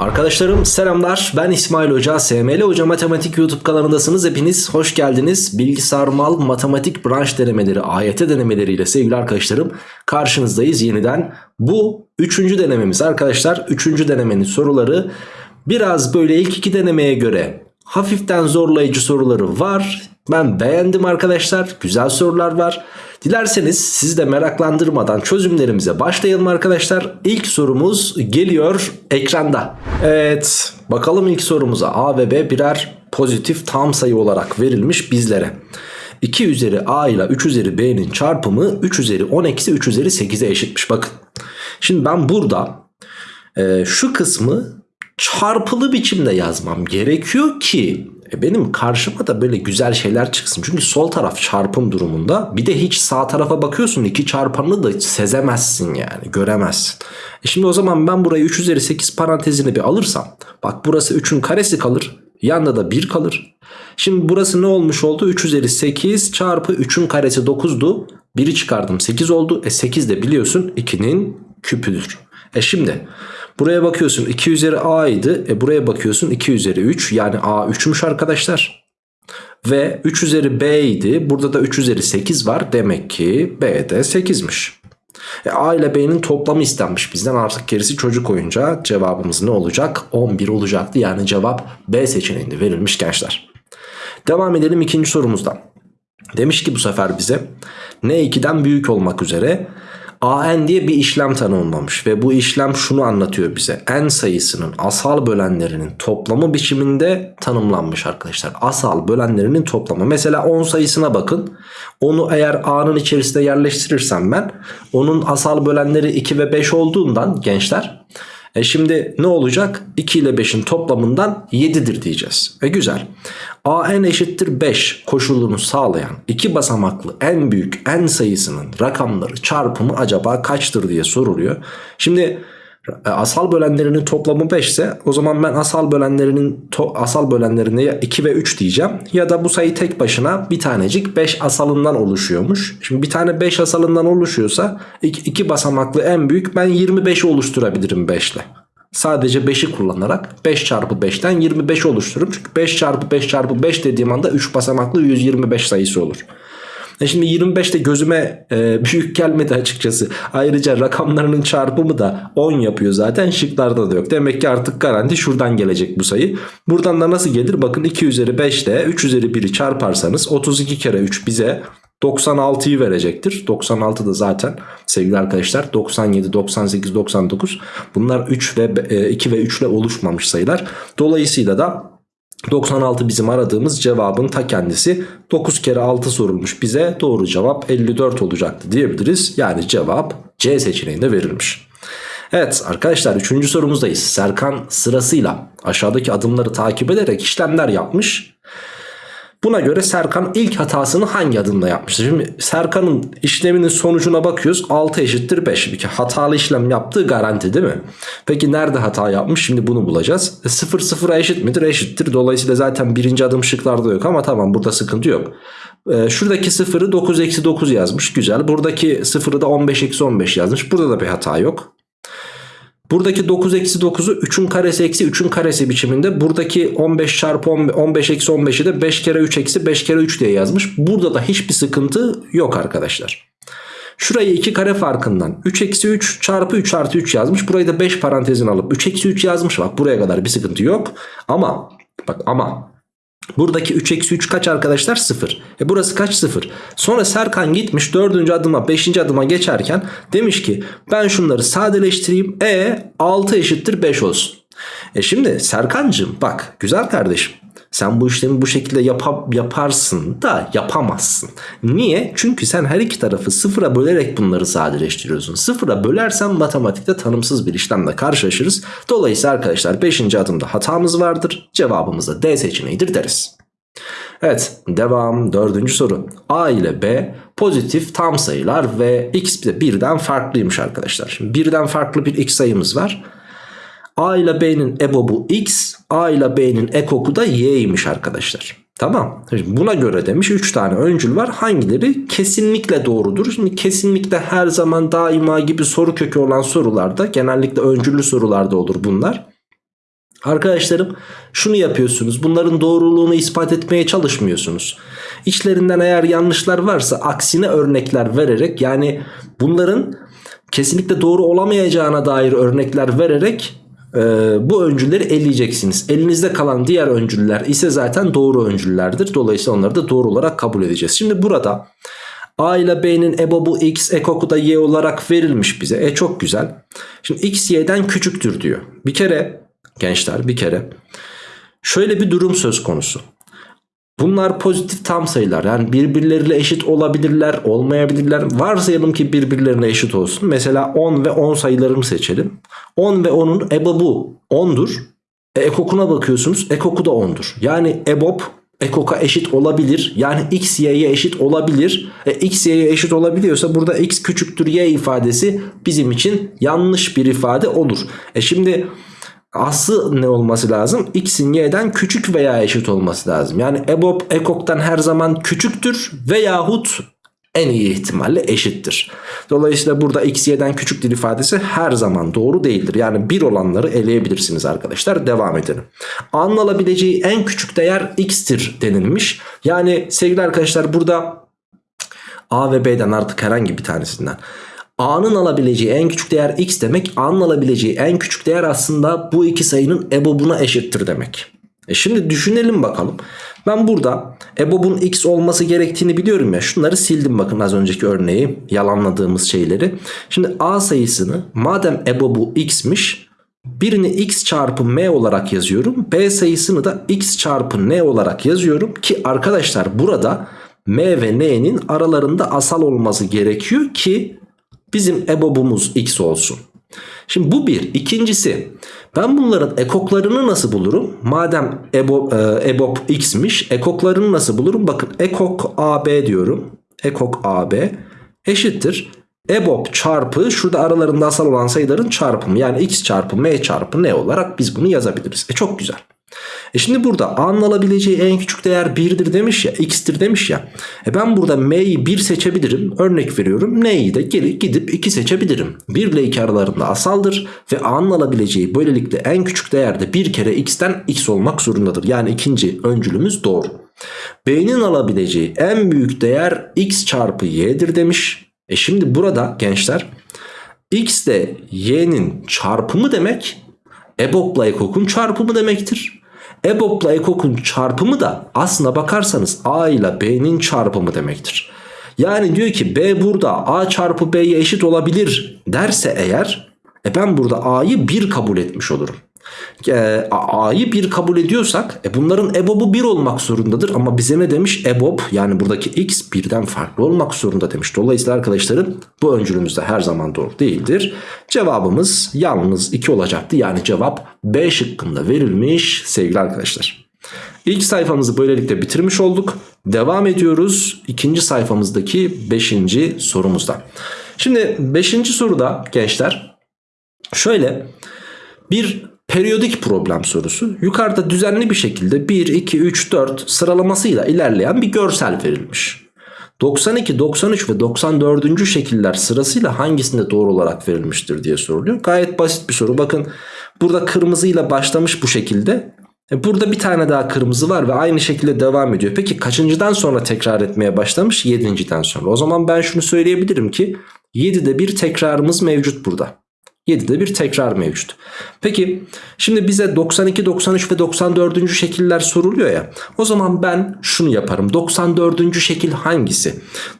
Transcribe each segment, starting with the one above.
Arkadaşlarım selamlar. Ben İsmail Hoca SML Hoca Matematik YouTube kanalındasınız. Hepiniz hoş geldiniz. Bilgisayar mal matematik branş denemeleri AYT denemeleriyle sevgili arkadaşlarım karşınızdayız yeniden. Bu üçüncü denememiz arkadaşlar. Üçüncü denemenin soruları biraz böyle ilk iki denemeye göre hafiften zorlayıcı soruları var ben beğendim arkadaşlar güzel sorular var Dilerseniz sizi de meraklandırmadan çözümlerimize başlayalım arkadaşlar. İlk sorumuz geliyor ekranda. Evet bakalım ilk sorumuza A ve B birer pozitif tam sayı olarak verilmiş bizlere. 2 üzeri A ile 3 üzeri B'nin çarpımı 3 üzeri 10 eksi 3 üzeri 8'e eşitmiş bakın. Şimdi ben burada e, şu kısmı çarpılı biçimde yazmam gerekiyor ki e benim karşıma da böyle güzel şeyler çıksın. Çünkü sol taraf çarpım durumunda. Bir de hiç sağ tarafa bakıyorsun iki çarpanını da sezemezsin yani göremezsin. E şimdi o zaman ben burayı 3 üzeri 8 parantezini bir alırsam. Bak burası 3'ün karesi kalır. Yanda da 1 kalır. Şimdi burası ne olmuş oldu? 3 üzeri 8 çarpı 3'ün karesi 9'du. 1'i çıkardım 8 oldu. E 8 de biliyorsun 2'nin küpüdür. E şimdi Buraya bakıyorsun 2 üzeri a idi. E buraya bakıyorsun 2 üzeri 3. Yani a 3'müş arkadaşlar. Ve 3 üzeri b idi. Burada da 3 üzeri 8 var. Demek ki b de 8'miş. E, a ile b'nin toplamı istenmiş bizden. Artık gerisi çocuk oyuncağı. Cevabımız ne olacak? 11 olacaktı. Yani cevap b seçeneğinde verilmiş gençler. Devam edelim ikinci sorumuzdan. Demiş ki bu sefer bize n2'den büyük olmak üzere AN diye bir işlem tanımlamış ve bu işlem şunu anlatıyor bize. N sayısının asal bölenlerinin toplamı biçiminde tanımlanmış arkadaşlar. Asal bölenlerinin toplamı. Mesela 10 sayısına bakın. Onu eğer A'nın içerisinde yerleştirirsem ben onun asal bölenleri 2 ve 5 olduğundan gençler e şimdi ne olacak? 2 ile 5'in toplamından 7'dir diyeceğiz. E güzel. AN eşittir 5 koşulunu sağlayan iki basamaklı en büyük n sayısının rakamları çarpımı acaba kaçtır diye soruluyor. Şimdi asal bölenlerinin toplamı 5 ise o zaman ben asal bölenlerinin asal bölenlerine ya 2 ve 3 diyeceğim ya da bu sayı tek başına bir tanecik 5 asalından oluşuyormuş. Şimdi bir tane 5 asalından oluşuyorsa iki basamaklı en büyük ben 25'i oluşturabilirim 5 ile. Sadece 5'i kullanarak 5 çarpı 5'ten 25 oluştururum. Çünkü 5 çarpı 5 çarpı 5 dediğim anda 3 basamaklı 125 sayısı olur. E şimdi 25 de gözüme e, büyük gelmedi açıkçası. Ayrıca rakamlarının çarpımı da 10 yapıyor zaten şıklarda da yok. Demek ki artık garanti şuradan gelecek bu sayı. Buradan da nasıl gelir? Bakın 2 üzeri 5 ile 3 üzeri 1'i çarparsanız 32 kere 3 bize 96'yı verecektir. 96 da zaten sevgili arkadaşlar 97, 98, 99 bunlar 3 ve 2 ve 3 ile oluşmamış sayılar. Dolayısıyla da 96 bizim aradığımız cevabın ta kendisi 9 kere 6 sorulmuş bize doğru cevap 54 olacaktı diyebiliriz. Yani cevap C seçeneğinde verilmiş. Evet arkadaşlar 3. sorumuzdayız. Serkan sırasıyla aşağıdaki adımları takip ederek işlemler yapmış. Buna göre Serkan ilk hatasını hangi adımda yapmıştır? Şimdi Serkan'ın işleminin sonucuna bakıyoruz. 6 eşittir 5. Bir hatalı işlem yaptığı garanti değil mi? Peki nerede hata yapmış? Şimdi bunu bulacağız. E, 0 0'a eşit midir? Eşittir. Dolayısıyla zaten birinci adım şıklarda yok ama tamam burada sıkıntı yok. E, şuradaki 0'ı 9 eksi 9 yazmış. Güzel. Buradaki 0'ı da 15 eksi 15 yazmış. Burada da bir hata yok. Buradaki 9 eksi 9'u 3'ün karesi eksi 3'ün karesi biçiminde. Buradaki 15 çarpı 15 eksi 15'i de 5 kere 3 eksi 5 kere 3 diye yazmış. Burada da hiçbir sıkıntı yok arkadaşlar. Şurayı 2 kare farkından 3 eksi 3 çarpı 3 artı 3 yazmış. Burayı da 5 parantezin alıp 3 eksi 3 yazmış. Bak buraya kadar bir sıkıntı yok. Ama bak ama Buradaki 3 eksi 3 kaç arkadaşlar? 0. E burası kaç? 0. Sonra Serkan gitmiş 4. adıma 5. adıma geçerken demiş ki ben şunları sadeleştireyim. E 6 eşittir 5 olsun. E şimdi Serkancığım bak güzel kardeşim sen bu işlemi bu şekilde yap yaparsın da yapamazsın. Niye? Çünkü sen her iki tarafı sıfıra bölerek bunları sadeleştiriyorsun. Sıfıra bölersen matematikte tanımsız bir işlemle karşılaşırız. Dolayısıyla arkadaşlar 5. adımda hatamız vardır. Cevabımız da D seçeneğidir deriz. Evet devam dördüncü soru. A ile B pozitif tam sayılar ve x de birden farklıymış arkadaşlar. Şimdi birden farklı bir x sayımız var. A ile B'nin ebobu X, A ile B'nin ekoku da Y'ymiş arkadaşlar. Tamam. Şimdi buna göre demiş 3 tane öncül var. Hangileri kesinlikle doğrudur? Şimdi kesinlikle her zaman daima gibi soru kökü olan sorularda genellikle öncüllü sorularda olur bunlar. Arkadaşlarım şunu yapıyorsunuz. Bunların doğruluğunu ispat etmeye çalışmıyorsunuz. İçlerinden eğer yanlışlar varsa aksine örnekler vererek yani bunların kesinlikle doğru olamayacağına dair örnekler vererek e, bu öncülleri eleyeceksiniz. Elinizde kalan diğer öncüller ise zaten doğru öncüllerdir. Dolayısıyla onları da doğru olarak kabul edeceğiz. Şimdi burada A ile B'nin ebobu x, ekoku da y olarak verilmiş bize. E çok güzel. Şimdi x y'den küçüktür diyor. Bir kere gençler bir kere şöyle bir durum söz konusu. Bunlar pozitif tam sayılar. Yani birbirleriyle eşit olabilirler, olmayabilirler. Varsayalım ki birbirlerine eşit olsun. Mesela 10 ve 10 sayılarını seçelim. 10 ve 10'un ebobu 10'dur. E, ekokuna bakıyorsunuz. Ekoku da 10'dur. Yani ebob ekoka eşit olabilir. Yani x y'ye eşit olabilir. E, x y'ye eşit olabiliyorsa burada x küçüktür y ifadesi bizim için yanlış bir ifade olur. E şimdi aslı ne olması lazım? X'in y'den küçük veya eşit olması lazım. Yani EBOB ekoktan her zaman küçüktür veyahut en iyi ihtimalle eşittir. Dolayısıyla burada x y'den küçüktür ifadesi her zaman doğru değildir. Yani bir olanları eleyebilirsiniz arkadaşlar. Devam edelim. A'nın alabileceği en küçük değer x'tir denilmiş. Yani sevgili arkadaşlar burada A ve B'den artık herhangi bir tanesinden A'nın alabileceği en küçük değer x demek. A'nın alabileceği en küçük değer aslında bu iki sayının ebobuna eşittir demek. E şimdi düşünelim bakalım. Ben burada ebobun x olması gerektiğini biliyorum ya. Şunları sildim bakın az önceki örneği. Yalanladığımız şeyleri. Şimdi A sayısını madem ebobu x'miş. Birini x çarpı m olarak yazıyorum. B sayısını da x çarpı n olarak yazıyorum. Ki arkadaşlar burada m ve n'nin aralarında asal olması gerekiyor ki bizim ebobumuz x olsun. Şimdi bu bir. İkincisi ben bunların ekoklarını nasıl bulurum? Madem ebo, e, ebob x'miş ekoklarını nasıl bulurum? Bakın ekok ab diyorum. Ekok ab eşittir. Ebob çarpı şurada aralarında asal olan sayıların çarpımı yani x çarpı m çarpı n olarak biz bunu yazabiliriz. E çok güzel. E şimdi burada A'nın alabileceği en küçük değer 1'dir demiş ya x'tir demiş ya. E ben burada m'yi 1 seçebilirim. Örnek veriyorum n'yi de geri gidip 2 seçebilirim. 1 ile 2 aralarında asaldır ve A'nın alabileceği böylelikle en küçük değerde bir kere x'ten x olmak zorundadır. Yani ikinci öncülümüz doğru. B'nin alabileceği en büyük değer x çarpı y'dir demiş. E şimdi burada gençler x de y'nin çarpımı demek EBOB'la EKOK'un çarpımı demektir. EBOB'la EKOK'un çarpımı da aslına bakarsanız A ile B'nin çarpımı demektir. Yani diyor ki B burada A çarpı B'ye eşit olabilir derse eğer e ben burada A'yı 1 kabul etmiş olurum e, A'yı 1 kabul ediyorsak e, bunların EBOB'u 1 olmak zorundadır. Ama bize ne demiş? EBOB yani buradaki X birden farklı olmak zorunda demiş. Dolayısıyla arkadaşlarım bu öncülümüz de her zaman doğru değildir. Cevabımız yalnız 2 olacaktı. Yani cevap B şıkkında verilmiş sevgili arkadaşlar. İlk sayfamızı böylelikle bitirmiş olduk. Devam ediyoruz ikinci sayfamızdaki 5. sorumuzda. Şimdi 5. soruda gençler şöyle bir Periyodik problem sorusu. Yukarıda düzenli bir şekilde 1, 2, 3, 4 sıralamasıyla ilerleyen bir görsel verilmiş. 92, 93 ve 94. şekiller sırasıyla hangisinde doğru olarak verilmiştir diye soruluyor. Gayet basit bir soru. Bakın burada kırmızıyla başlamış bu şekilde. E burada bir tane daha kırmızı var ve aynı şekilde devam ediyor. Peki kaçıncıdan sonra tekrar etmeye başlamış? 7.den sonra. O zaman ben şunu söyleyebilirim ki 7'de bir tekrarımız mevcut burada. 7'de bir tekrar mevcut. Peki şimdi bize 92, 93 ve 94. şekiller soruluyor ya. O zaman ben şunu yaparım. 94. şekil hangisi?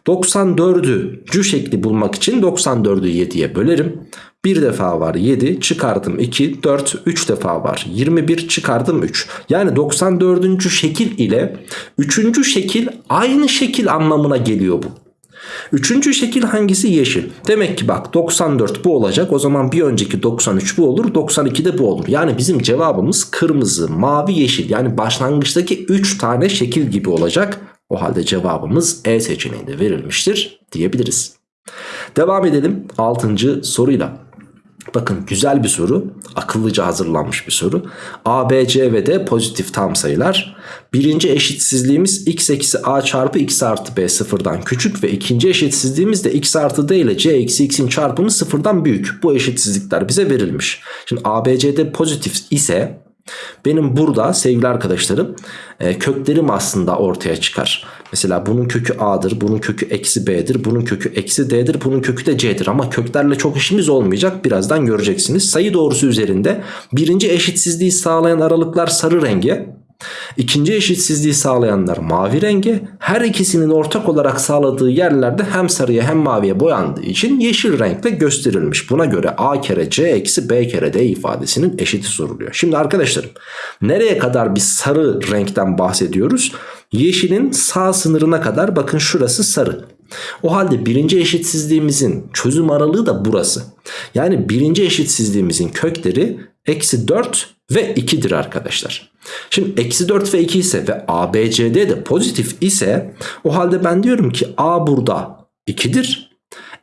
94. şekli bulmak için 94'ü 7'ye bölerim. Bir defa var 7 çıkardım 2 4 3 defa var 21 çıkardım 3 yani 94. şekil ile 3. şekil aynı şekil anlamına geliyor bu Üçüncü şekil hangisi? Yeşil. Demek ki bak 94 bu olacak. O zaman bir önceki 93 bu olur. 92 de bu olur. Yani bizim cevabımız kırmızı, mavi, yeşil. Yani başlangıçtaki 3 tane şekil gibi olacak. O halde cevabımız E seçeneğinde verilmiştir diyebiliriz. Devam edelim 6. soruyla. Bakın güzel bir soru. Akıllıca hazırlanmış bir soru. A, B, C ve D pozitif tam sayılar. Birinci eşitsizliğimiz x eksi a çarpı x artı b sıfırdan küçük ve ikinci eşitsizliğimiz de x artı d ile c eksi x'in çarpımı sıfırdan büyük. Bu eşitsizlikler bize verilmiş. Şimdi A, B, C, D pozitif ise benim burada sevgili arkadaşlarım e, köklerim aslında ortaya çıkar. Mesela bunun kökü a'dır, bunun kökü eksi b'dir, bunun kökü eksi d'dir, bunun kökü de c'dir. Ama köklerle çok işimiz olmayacak birazdan göreceksiniz. Sayı doğrusu üzerinde birinci eşitsizliği sağlayan aralıklar sarı renge, İkinci eşitsizliği sağlayanlar mavi renge her ikisinin ortak olarak sağladığı yerlerde hem sarıya hem maviye boyandığı için yeşil renkle gösterilmiş. Buna göre a kere c eksi b kere d ifadesinin eşiti soruluyor. Şimdi arkadaşlarım nereye kadar bir sarı renkten bahsediyoruz? Yeşilin sağ sınırına kadar bakın şurası sarı. O halde birinci eşitsizliğimizin çözüm aralığı da burası. Yani birinci eşitsizliğimizin kökleri eksi 4 ve 2'dir arkadaşlar. Şimdi eksi 4 ve 2 ise ve ABCD de pozitif ise o halde ben diyorum ki A burada 2'dir.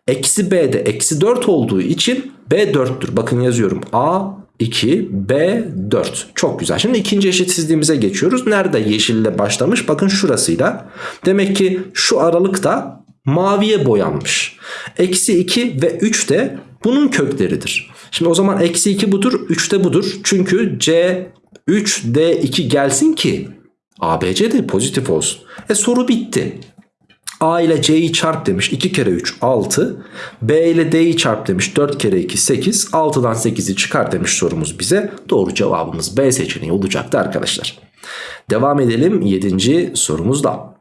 Eksi B de eksi 4 olduğu için B 4'tür. Bakın yazıyorum. A 2 B 4 çok güzel. Şimdi ikinci eşitsizliğimize geçiyoruz. Nerede yeşille başlamış? Bakın şurasıyla. Demek ki şu aralıkta maviye boyanmış. Eksi 2 ve 3 de bunun kökleridir. Şimdi o zaman eksi 2 budur 3 de budur. Çünkü C 3 D2 gelsin ki ABC de pozitif olsun. E soru bitti. A ile C'yi çarp demiş 2 kere 3 6 B ile D'yi çarp demiş 4 kere 2 8 6'dan 8'i çıkar demiş sorumuz bize. Doğru cevabımız B seçeneği olacaktı arkadaşlar. Devam edelim 7. sorumuzda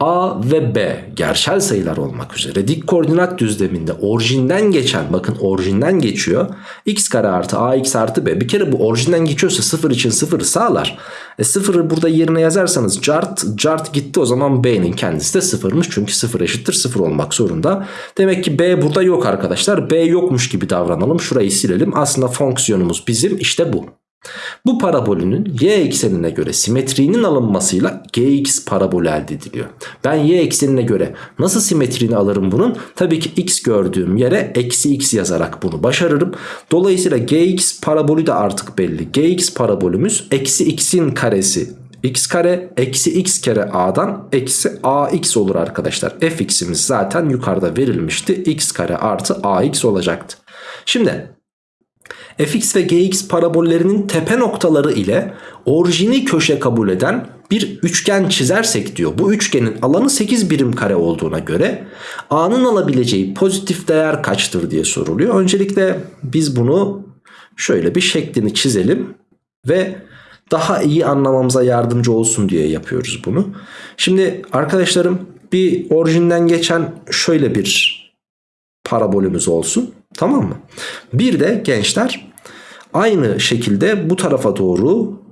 A ve B gerçel sayılar olmak üzere dik koordinat düzleminde orijinden geçen bakın orijinden geçiyor. x kare artı ax artı b bir kere bu orijinden geçiyorsa sıfır için sıfırı sağlar. E sıfırı burada yerine yazarsanız cart cart gitti o zaman b'nin kendisi de sıfırmış. Çünkü sıfır eşittir sıfır olmak zorunda. Demek ki b burada yok arkadaşlar. b yokmuş gibi davranalım. Şurayı silelim. Aslında fonksiyonumuz bizim işte bu. Bu parabolünün y eksenine göre simetriğinin alınmasıyla gx parabolü elde ediliyor. Ben y eksenine göre nasıl simetriğini alırım bunun? Tabii ki x gördüğüm yere eksi x yazarak bunu başarırım. Dolayısıyla gx parabolü de artık belli. gx parabolümüz eksi x'in karesi x kare eksi x kere a'dan eksi ax olur arkadaşlar. fx'imiz zaten yukarıda verilmişti. x kare artı ax olacaktı. Şimdi fx ve gx parabollerinin tepe noktaları ile orijini köşe kabul eden bir üçgen çizersek diyor. Bu üçgenin alanı 8 birim kare olduğuna göre a'nın alabileceği pozitif değer kaçtır diye soruluyor. Öncelikle biz bunu şöyle bir şeklini çizelim ve daha iyi anlamamıza yardımcı olsun diye yapıyoruz bunu. Şimdi arkadaşlarım bir orijinden geçen şöyle bir parabolümüz olsun. Tamam mı? Bir de gençler aynı şekilde bu tarafa doğru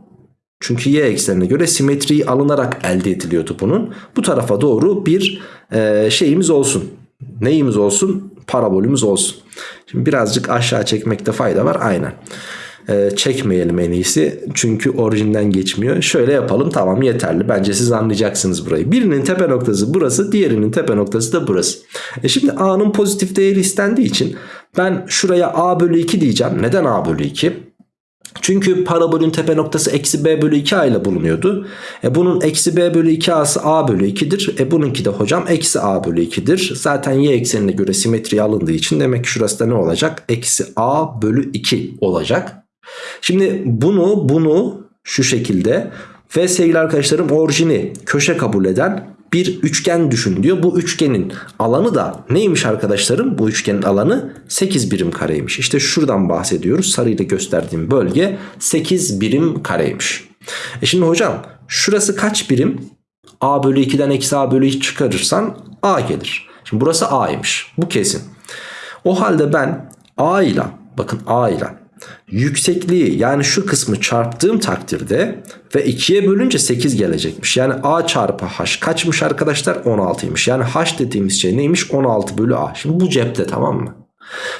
çünkü y eksenine göre simetriyi alınarak elde ediliyordu bunun. Bu tarafa doğru bir e, şeyimiz olsun. Neyimiz olsun? Parabolümüz olsun. Şimdi birazcık aşağı çekmekte fayda var. Aynen e, çekmeyelim en iyisi. Çünkü orijinden geçmiyor. Şöyle yapalım tamam yeterli. Bence siz anlayacaksınız burayı. Birinin tepe noktası burası diğerinin tepe noktası da burası. E şimdi A'nın pozitif değeri istendiği için ben şuraya A bölü 2 diyeceğim. Neden A bölü 2? Çünkü parabolün tepe noktası eksi b bölü 2a ile bulunuyordu. E bunun eksi b bölü 2a'sı a bölü 2'dir. E bununki de hocam eksi a bölü 2'dir. Zaten y eksenine göre simetri alındığı için demek ki şurası da ne olacak? Eksi a bölü 2 olacak. Şimdi bunu bunu şu şekilde ve sevgili arkadaşlarım orijini köşe kabul eden bir üçgen düşün diyor. Bu üçgenin alanı da neymiş arkadaşlarım? Bu üçgenin alanı 8 birim kareymiş. İşte şuradan bahsediyoruz. Sarıyla gösterdiğim bölge 8 birim kareymiş. E şimdi hocam şurası kaç birim? A bölü 2'den eksi A bölü 2 çıkarırsan A gelir. Şimdi burası A'ymış. Bu kesin. O halde ben A ile bakın A ile yüksekliği yani şu kısmı çarptığım takdirde ve 2'ye bölünce 8 gelecekmiş. Yani a çarpı h kaçmış arkadaşlar? 16'ymış. Yani h dediğimiz şey neymiş? 16 bölü a. Şimdi bu cepte tamam mı?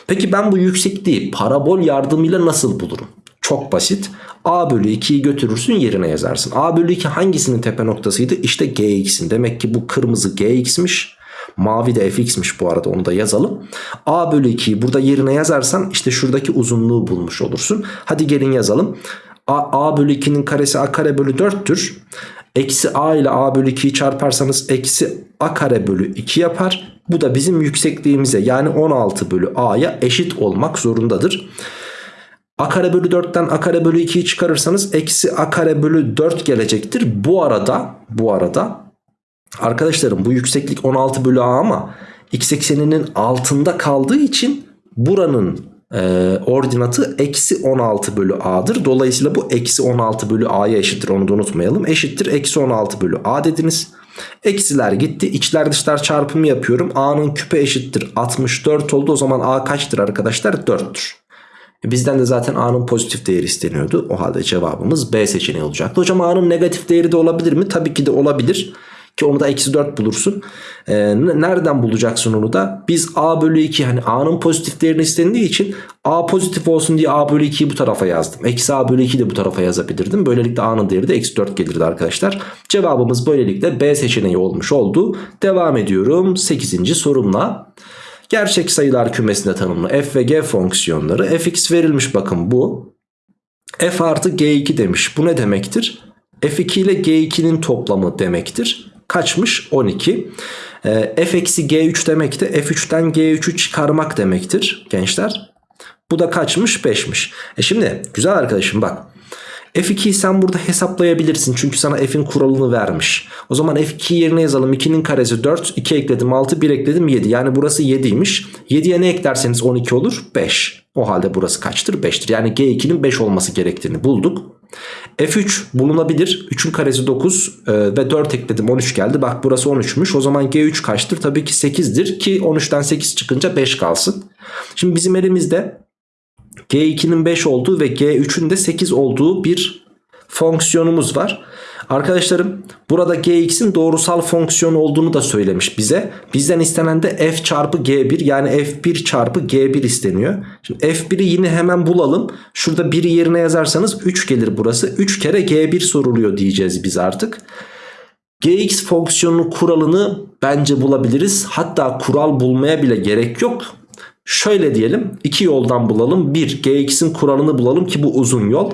Peki ben bu yüksekliği parabol yardımıyla nasıl bulurum? Çok basit. A bölü 2'yi götürürsün yerine yazarsın. A bölü 2 hangisinin tepe noktasıydı? İşte gx'in. Demek ki bu kırmızı gx'miş. Mavi de fx'miş bu arada onu da yazalım. A bölü 2'yi burada yerine yazarsan işte şuradaki uzunluğu bulmuş olursun. Hadi gelin yazalım. A, A bölü 2'nin karesi A kare bölü 4'tür. Eksi A ile A bölü 2'yi çarparsanız eksi A kare bölü 2 yapar. Bu da bizim yüksekliğimize yani 16 bölü A'ya eşit olmak zorundadır. A kare bölü 4'ten A kare bölü 2'yi çıkarırsanız eksi A kare bölü 4 gelecektir. Bu arada bu arada arkadaşlarım bu yükseklik 16 bölü A ama x ekseninin altında kaldığı için buranın e, ordinatı eksi 16 bölü A'dır. Dolayısıyla bu eksi 16 bölü A'ya eşittir onu da unutmayalım. Eşittir eksi 16 bölü A dediniz. Eksiler gitti. İçler dışlar çarpımı yapıyorum. A'nın küpe eşittir 64 oldu. O zaman A kaçtır arkadaşlar? 4'tür. E, bizden de zaten A'nın pozitif değeri isteniyordu. O halde cevabımız B seçeneği olacaktı. Hocam A'nın negatif değeri de olabilir mi? Tabii ki de olabilir. Ki onu da eksi 4 bulursun. Ee, nereden bulacaksın onu da? Biz A bölü 2 hani A'nın pozitif değerini istendiği için A pozitif olsun diye A bölü 2'yi bu tarafa yazdım. Eksi A bölü 2'yi de bu tarafa yazabilirdim. Böylelikle A'nın değeri de eksi 4 gelirdi arkadaşlar. Cevabımız böylelikle B seçeneği olmuş oldu. Devam ediyorum 8. sorumla. Gerçek sayılar kümesinde tanımlı f ve g fonksiyonları fx verilmiş bakın bu. f artı g2 demiş. Bu ne demektir? f2 ile g2'nin toplamı demektir. Kaçmış? 12. E, f eksi g3 demek de f3'ten g3'ü çıkarmak demektir gençler. Bu da kaçmış? 5'miş. E şimdi güzel arkadaşım bak. F2'yi sen burada hesaplayabilirsin. Çünkü sana F'in kuralını vermiş. O zaman F2 yerine yazalım. 2'nin karesi 4. 2 ekledim 6. 1 ekledim 7. Yani burası 7'ymiş. 7'ye ne eklerseniz 12 olur? 5. O halde burası kaçtır? 5'tir. Yani G2'nin 5 olması gerektiğini bulduk. F3 bulunabilir. 3'ün karesi 9 e, ve 4 ekledim 13 geldi. Bak burası 13'müş. O zaman G3 kaçtır? Tabii ki 8'dir ki 13'ten 8 çıkınca 5 kalsın. Şimdi bizim elimizde G2'nin 5 olduğu ve G3'ün de 8 olduğu bir fonksiyonumuz var. Arkadaşlarım burada Gx'in doğrusal fonksiyon olduğunu da söylemiş bize. Bizden istenen de f çarpı G1 yani f1 çarpı G1 isteniyor. Şimdi f1'i yine hemen bulalım. Şurada 1'i yerine yazarsanız 3 gelir burası. 3 kere G1 soruluyor diyeceğiz biz artık. Gx fonksiyonunun kuralını bence bulabiliriz. Hatta kural bulmaya bile gerek yok. Şöyle diyelim iki yoldan bulalım. Bir Gx'in kuralını bulalım ki bu uzun yol.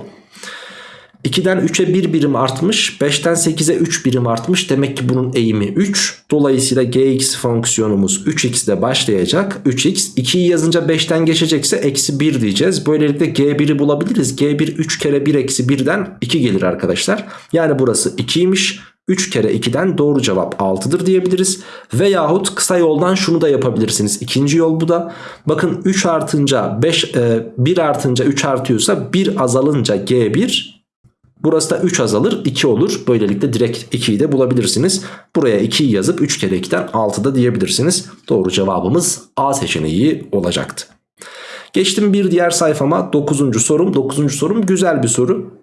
2'den 3'e 1 birim artmış. 5'ten 8'e 3 birim artmış. Demek ki bunun eğimi 3. Dolayısıyla gx fonksiyonumuz 3x ile başlayacak. 3x 2'yi yazınca 5'ten geçecekse eksi 1 diyeceğiz. Böylelikle g1'i bulabiliriz. g1 3 kere 1 eksi 1'den 2 gelir arkadaşlar. Yani burası 2'ymiş. 3 kere 2'den doğru cevap 6'dır diyebiliriz. Veyahut kısa yoldan şunu da yapabilirsiniz. İkinci yol bu da. Bakın 3 artınca 5 e, 1 artınca 3 artıyorsa 1 azalınca G1 Burası da 3 azalır 2 olur. Böylelikle direkt 2'yi de bulabilirsiniz. Buraya 2'yi yazıp 3 kere 2'den 6 da diyebilirsiniz. Doğru cevabımız A seçeneği olacaktı. Geçtim bir diğer sayfama 9. sorum. 9. sorum güzel bir soru.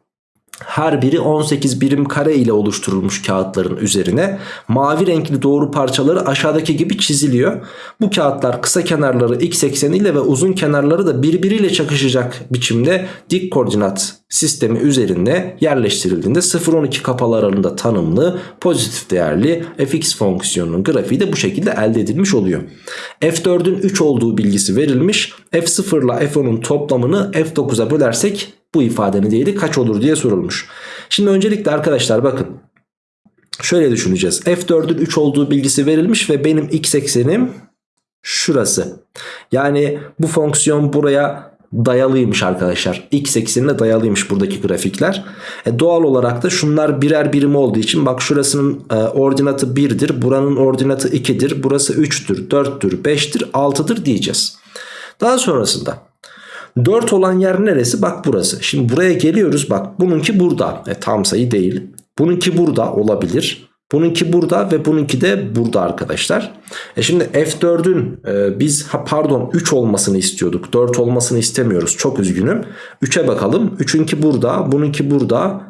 Her biri 18 birim kare ile oluşturulmuş kağıtların üzerine mavi renkli doğru parçaları aşağıdaki gibi çiziliyor. Bu kağıtlar kısa kenarları x ekseniyle ve uzun kenarları da birbiriyle çakışacak biçimde dik koordinat sistemi üzerinde yerleştirildiğinde 0-12 kapalı aralığında tanımlı pozitif değerli fx fonksiyonunun grafiği de bu şekilde elde edilmiş oluyor. f4'ün 3 olduğu bilgisi verilmiş. f0 ile f10'un toplamını f9'a bölersek bu ifadenin değeri kaç olur diye sorulmuş. Şimdi öncelikle arkadaşlar bakın. Şöyle düşüneceğiz. F4'ün 3 olduğu bilgisi verilmiş ve benim x eksenim şurası. Yani bu fonksiyon buraya dayalıymış arkadaşlar. X eksenine dayalıymış buradaki grafikler. E doğal olarak da şunlar birer birim olduğu için bak şurasının e, ordinatı 1'dir. Buranın ordinatı 2'dir. Burası 3'tür, 4'tür, 5'tir, 6'dır diyeceğiz. Daha sonrasında 4 olan yer neresi? Bak burası. Şimdi buraya geliyoruz. Bak bununki burada. E, tam sayı değil. Bununki burada olabilir. Bununki burada ve bununki de burada arkadaşlar. E şimdi F4'ün e, biz ha pardon 3 olmasını istiyorduk. 4 olmasını istemiyoruz. Çok üzgünüm. 3'e bakalım. 3'ünki burada. Bununki burada.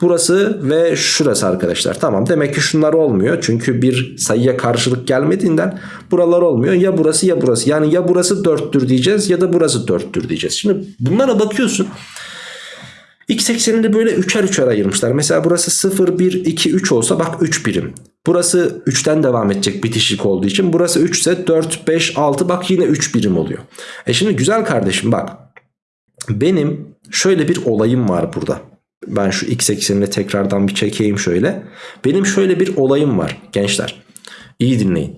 Burası ve şurası arkadaşlar. Tamam demek ki şunlar olmuyor. Çünkü bir sayıya karşılık gelmediğinden buralar olmuyor. Ya burası ya burası. Yani ya burası 4'tür diyeceğiz ya da burası 4'tür diyeceğiz. Şimdi bunlara bakıyorsun. X eksenini böyle üçer üçer ayırmışlar. Mesela burası 0, 1, 2, 3 olsa bak 3 birim. Burası 3'ten devam edecek bitişik olduğu için. Burası 3 ise 4, 5, 6 bak yine 3 birim oluyor. E şimdi güzel kardeşim bak. Benim şöyle bir olayım var burada. Ben şu x eksenini tekrardan bir çekeyim şöyle. Benim şöyle bir olayım var gençler. İyi dinleyin.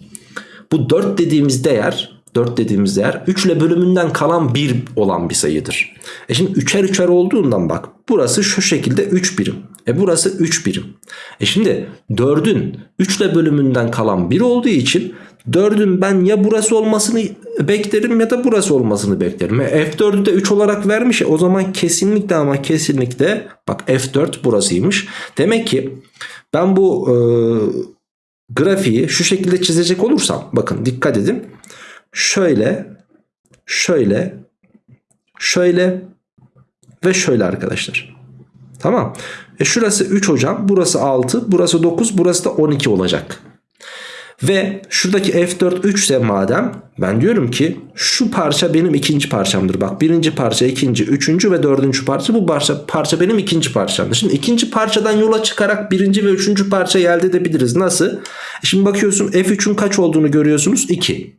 Bu 4 dediğimiz değer 4 dediğimiz değer 3 ile bölümünden kalan 1 olan bir sayıdır. E şimdi üçer üçer olduğundan bak burası şu şekilde 3 birim. E burası 3 birim. E şimdi 4'ün 3 ile bölümünden kalan 1 olduğu için 4'ün ben ya burası olmasını beklerim ya da burası olmasını beklerim. E F4'ü de 3 olarak vermiş ya o zaman kesinlikle ama kesinlikle bak F4 burasıymış. Demek ki ben bu e, grafiği şu şekilde çizecek olursam bakın dikkat edin. Şöyle şöyle şöyle ve şöyle arkadaşlar. Tamam. E şurası 3 hocam. Burası 6. Burası 9. Burası da 12 olacak. Ve şuradaki F4 3 ise madem ben diyorum ki şu parça benim ikinci parçamdır. Bak birinci parça, ikinci, üçüncü ve dördüncü parça bu parça, parça benim ikinci parçamdır. Şimdi ikinci parçadan yola çıkarak birinci ve üçüncü parçayı elde edebiliriz. Nasıl? Şimdi bakıyorsun F3'ün kaç olduğunu görüyorsunuz? 2.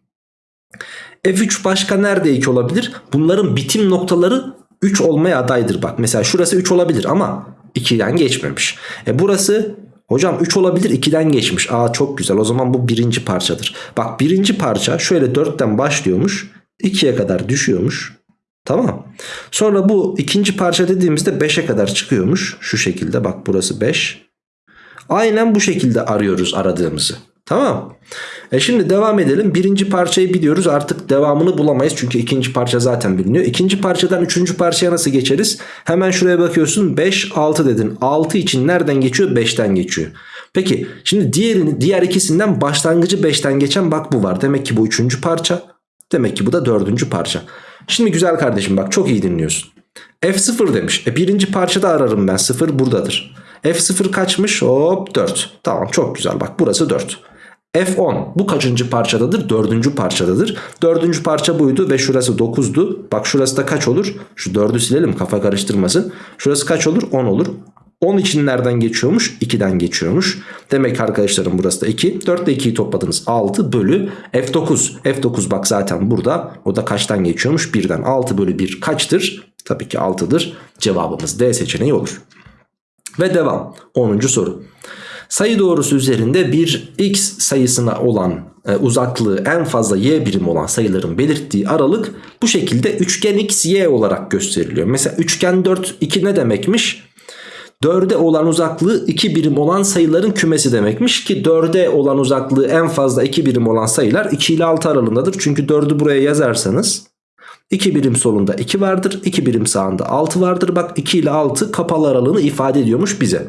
F3 başka nerede 2 olabilir? Bunların bitim noktaları 3 olmaya adaydır. Bak mesela şurası 3 olabilir ama 2'den geçmemiş. E burası hocam 3 olabilir 2'den geçmiş. Aa çok güzel o zaman bu birinci parçadır. Bak birinci parça şöyle 4'ten başlıyormuş. 2'ye kadar düşüyormuş. Tamam. Sonra bu ikinci parça dediğimizde 5'e kadar çıkıyormuş. Şu şekilde bak burası 5. Aynen bu şekilde arıyoruz aradığımızı. Tamam. E şimdi devam edelim. Birinci parçayı biliyoruz. Artık devamını bulamayız. Çünkü ikinci parça zaten biliniyor. İkinci parçadan üçüncü parçaya nasıl geçeriz? Hemen şuraya bakıyorsun. 5, 6 dedin. 6 için nereden geçiyor? 5'ten geçiyor. Peki şimdi diğerini, diğer ikisinden başlangıcı 5'ten geçen bak bu var. Demek ki bu üçüncü parça. Demek ki bu da dördüncü parça. Şimdi güzel kardeşim bak çok iyi dinliyorsun. F0 demiş. E birinci parçada ararım ben. 0 buradadır. F0 kaçmış? Hop 4. Tamam çok güzel bak burası 4. F10 bu kaçıncı parçadadır? Dördüncü parçadadır. Dördüncü parça buydu ve şurası 9'du. Bak şurası da kaç olur? Şu 4'ü silelim kafa karıştırmasın. Şurası kaç olur? 10 olur. 10 için nereden geçiyormuş? 2'den geçiyormuş. Demek arkadaşlarım burası da 2. 4 ile 2'yi topladınız 6 bölü F9. F9 bak zaten burada. O da kaçtan geçiyormuş? 1'den 6 bölü 1 kaçtır? Tabii ki 6'dır. Cevabımız D seçeneği olur. Ve devam. 10. soru. Sayı doğrusu üzerinde bir x sayısına olan e, uzaklığı en fazla y birim olan sayıların belirttiği aralık bu şekilde üçgen x y olarak gösteriliyor. Mesela üçgen 4 2 ne demekmiş? 4'e olan uzaklığı 2 birim olan sayıların kümesi demekmiş ki 4'e olan uzaklığı en fazla 2 birim olan sayılar 2 ile 6 aralığındadır. Çünkü 4'ü buraya yazarsanız 2 birim solunda 2 vardır 2 birim sağında 6 vardır. Bak 2 ile 6 kapalı aralığını ifade ediyormuş bize.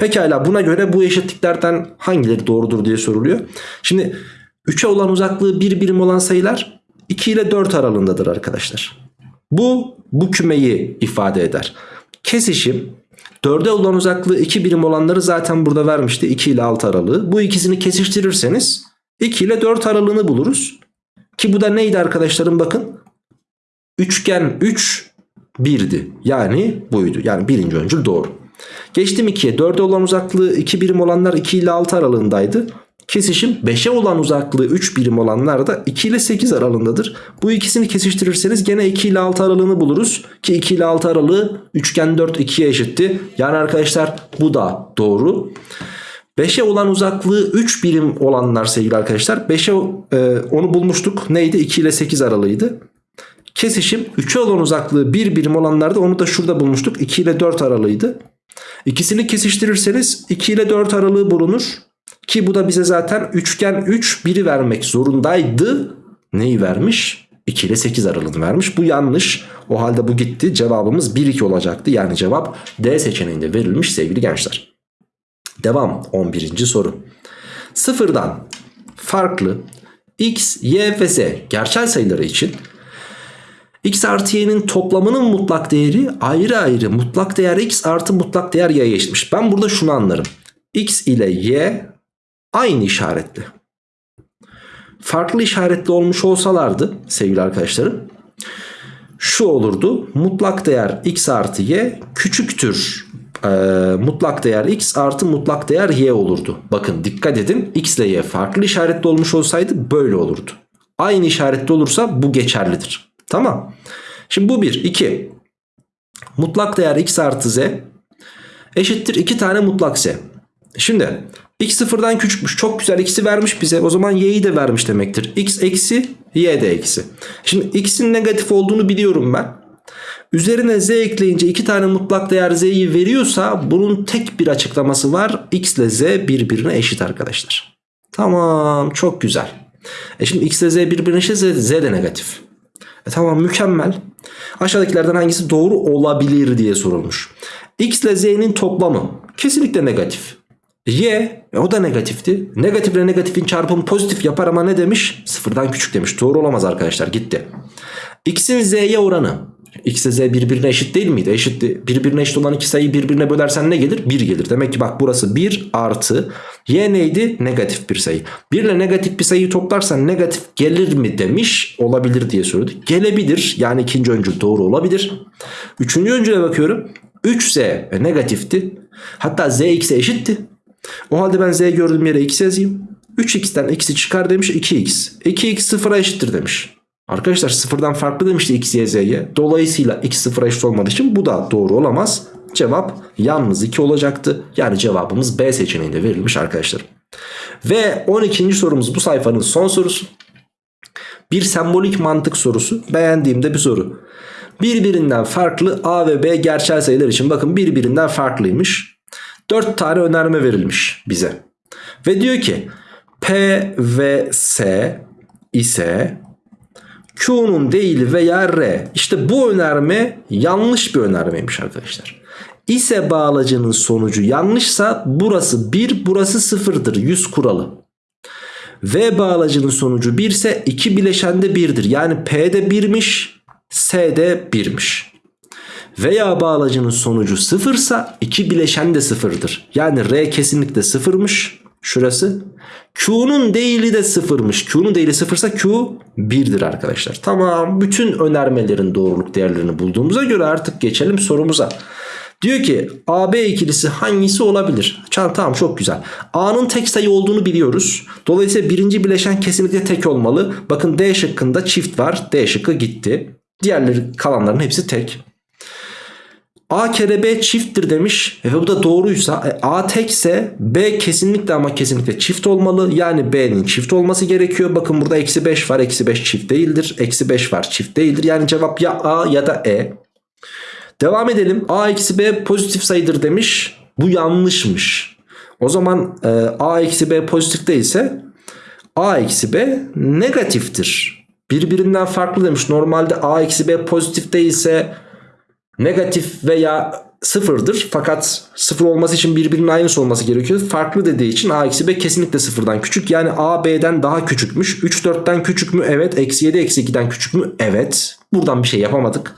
Pekala buna göre bu eşitliklerden hangileri doğrudur diye soruluyor. Şimdi 3'e olan uzaklığı 1 birim olan sayılar 2 ile 4 aralığındadır arkadaşlar. Bu bu kümeyi ifade eder. Kesişim 4'e olan uzaklığı 2 birim olanları zaten burada vermişti 2 ile 6 aralığı. Bu ikisini kesiştirirseniz 2 ile 4 aralığını buluruz. Ki bu da neydi arkadaşlarım bakın. Üçgen 3 1'di. Yani buydu. Yani birinci öncül doğru. Geçtim 2'ye. 4'e olan uzaklığı 2 birim olanlar 2 ile 6 aralığındaydı. Kesişim 5'e olan uzaklığı 3 birim olanlar da 2 ile 8 aralığındadır. Bu ikisini kesiştirirseniz gene 2 ile 6 aralığını buluruz. Ki 2 ile 6 aralığı üçgen 4 2'ye eşitti. Yani arkadaşlar bu da doğru. 5'e olan uzaklığı 3 birim olanlar sevgili arkadaşlar. 5'e e, onu bulmuştuk. Neydi? 2 ile 8 aralığıydı. Kesişim 3'e olan uzaklığı 1 birim olanlarda onu da şurada bulmuştuk. 2 ile 4 aralığıydı. İkisini kesiştirirseniz 2 ile 4 aralığı bulunur. Ki bu da bize zaten üçgen 3 biri vermek zorundaydı. Neyi vermiş? 2 ile 8 aralığını vermiş. Bu yanlış. O halde bu gitti. Cevabımız 1-2 olacaktı. Yani cevap D seçeneğinde verilmiş sevgili gençler. Devam 11. soru. Sıfırdan farklı x, y ve z gerçel sayıları için x artı y'nin toplamının mutlak değeri ayrı ayrı mutlak değer x artı mutlak değer y'ye eşitmiş. Ben burada şunu anlarım. x ile y aynı işaretli. Farklı işaretli olmuş olsalardı sevgili arkadaşlarım şu olurdu. Mutlak değer x artı y küçüktür e, mutlak değer x artı mutlak değer y olurdu. Bakın dikkat edin x ile y farklı işaretli olmuş olsaydı böyle olurdu. Aynı işaretli olursa bu geçerlidir. Tamam. Şimdi bu 1. 2. Mutlak değer x artı z eşittir 2 tane mutlak z. Şimdi x sıfırdan küçükmüş. Çok güzel x'i vermiş bize. O zaman y'yi de vermiş demektir. x eksi y de eksi. Şimdi x'in negatif olduğunu biliyorum ben. Üzerine z ekleyince iki tane mutlak değer z'yi veriyorsa bunun tek bir açıklaması var. x ile z birbirine eşit arkadaşlar. Tamam çok güzel. E şimdi x ile z birbirine eşit z, z de negatif. E tamam mükemmel. Aşağıdakilerden hangisi doğru olabilir diye sorulmuş. X ile z'nin toplamı kesinlikle negatif. Y e o da negatifti. Negatif ile negatifin çarpımı pozitif yapar ama ne demiş? Sıfırdan küçük demiş. Doğru olamaz arkadaşlar gitti. X'in z'ye oranı. X ile z birbirine eşit değil miydi? Eşitti. Birbirine eşit olan iki sayıyı birbirine bölersen ne gelir? 1 gelir. Demek ki bak burası 1 artı. Y neydi? Negatif bir sayı. 1 ile negatif bir sayıyı toplarsan negatif gelir mi demiş. Olabilir diye sordu. Gelebilir. Yani ikinci öncül doğru olabilir. Üçüncü öncüle bakıyorum. 3z e, negatifti. Hatta z x'e eşitti. O halde ben z gördüğüm yere x yazayım. 3x'ten x'i çıkar demiş 2x. 2x sıfıra eşittir demiş. Arkadaşlar sıfırdan farklı demişti x, y, z'ye. Dolayısıyla x sıfıra eşit olmadığı için bu da doğru olamaz. Cevap yalnız 2 olacaktı. Yani cevabımız B seçeneğinde verilmiş arkadaşlar. Ve 12. sorumuz bu sayfanın son sorusu. Bir sembolik mantık sorusu. Beğendiğimde bir soru. Birbirinden farklı A ve B gerçel sayılar için bakın birbirinden farklıymış. 4 tane önerme verilmiş bize. Ve diyor ki P ve S ise Q'nun değil veya R. İşte bu önerme yanlış bir önermeymiş arkadaşlar. İse bağlacının sonucu yanlışsa burası 1 burası 0'dır 100 kuralı. V bağlacının sonucu 1 ise 2 bileşende 1'dir. Yani P'de 1'miş S'de 1'miş. Veya bağlacının sonucu 0 ise 2 bileşen de 0'dır. Yani R kesinlikle 0'mış. Şurası. Q'nun değili de 0'mış. Q'nun değili 0 ise Q 1'dir arkadaşlar. Tamam. Bütün önermelerin doğruluk değerlerini bulduğumuza göre artık geçelim sorumuza. Diyor ki AB ikilisi hangisi olabilir? Tamam çok güzel. A'nın tek sayı olduğunu biliyoruz. Dolayısıyla birinci bileşen kesinlikle tek olmalı. Bakın D şıkkında çift var. D şıkkı gitti. Diğerleri kalanların hepsi tek. A kere B çifttir demiş. E bu da doğruysa e, A tekse B kesinlikle ama kesinlikle çift olmalı. Yani B'nin çift olması gerekiyor. Bakın burada eksi 5 var. Eksi 5 çift değildir. Eksi 5 var çift değildir. Yani cevap ya A ya da E. Devam edelim. A eksi B pozitif sayıdır demiş. Bu yanlışmış. O zaman e, A eksi B pozitif değilse A eksi B negatiftir. Birbirinden farklı demiş. Normalde A eksi B pozitif değilse negatif veya sıfırdır. Fakat sıfır olması için birbirinin aynısı olması gerekiyor. Farklı dediği için A eksi B kesinlikle sıfırdan küçük. Yani A B'den daha küçükmüş. 3 4'ten küçük mü? Evet. Eksi 7 eksi 2'den küçük mü? Evet. Buradan bir şey yapamadık.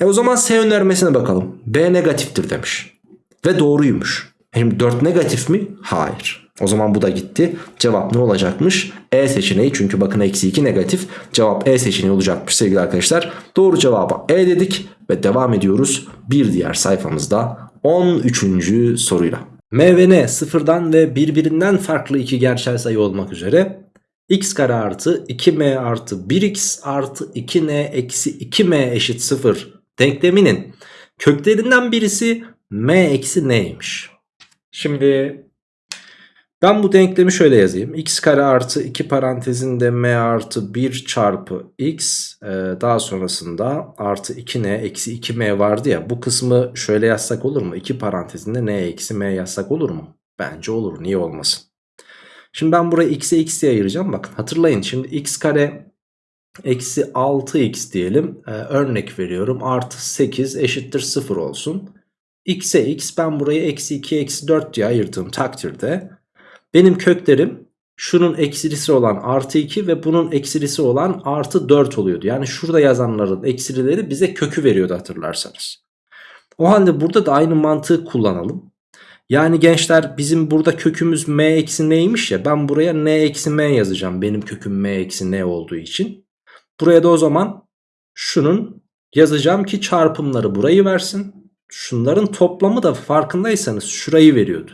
E o zaman S önermesine bakalım. B negatiftir demiş. Ve doğruymuş. Şimdi 4 negatif mi? Hayır. O zaman bu da gitti. Cevap ne olacakmış? E seçeneği çünkü bakın eksi 2 negatif. Cevap E seçeneği olacakmış sevgili arkadaşlar. Doğru cevaba E dedik ve devam ediyoruz. Bir diğer sayfamızda 13. soruyla. M ve N sıfırdan ve birbirinden farklı iki gerçel sayı olmak üzere x kare artı 2m artı 1x artı 2n eksi 2m eşit 0 denkleminin köklerinden birisi m eksi n'ymiş. Şimdi ben bu denklemi şöyle yazayım. x kare artı 2 parantezinde m artı 1 çarpı x e, daha sonrasında artı 2n eksi 2m vardı ya. Bu kısmı şöyle yazsak olur mu? 2 parantezinde n eksi m yazsak olur mu? Bence olur. Niye olmasın? Şimdi ben burayı x'e x'e ayıracağım. Bakın hatırlayın şimdi x kare eksi 6x diyelim. Ee, örnek veriyorum. Artı 8 eşittir 0 olsun. x'e x ben burayı eksi 2 eksi 4 diye ayırdığım takdirde benim köklerim şunun eksilisi olan artı 2 ve bunun eksilisi olan artı 4 oluyordu. Yani şurada yazanların eksilileri bize kökü veriyordu hatırlarsanız. O halde burada da aynı mantığı kullanalım. Yani gençler bizim burada kökümüz m eksi n'ymiş ya ben buraya n eksi m yazacağım benim köküm m eksi n olduğu için. Buraya da o zaman şunun yazacağım ki çarpımları burayı versin. Şunların toplamı da farkındaysanız şurayı veriyordu.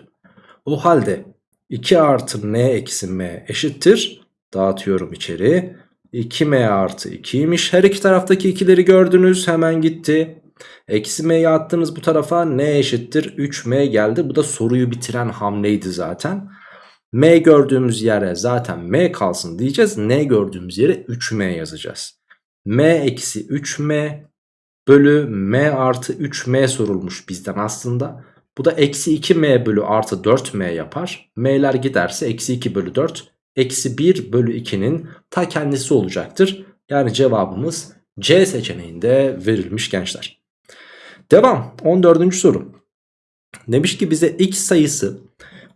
O halde 2 artı n eksi m eşittir. Dağıtıyorum içeri. 2m artı 2'ymiş. Her iki taraftaki ikileri gördünüz. Hemen gitti. Eksi m'yi attınız bu tarafa. n eşittir 3m geldi. Bu da soruyu bitiren hamleydi zaten. M gördüğümüz yere zaten M kalsın diyeceğiz. N gördüğümüz yere 3M yazacağız. M eksi 3M bölü M artı 3M sorulmuş bizden aslında. Bu da eksi 2M bölü artı 4M yapar. M'ler giderse eksi 2 bölü 4 eksi 1 bölü 2'nin ta kendisi olacaktır. Yani cevabımız C seçeneğinde verilmiş gençler. Devam 14. soru. Demiş ki bize x sayısı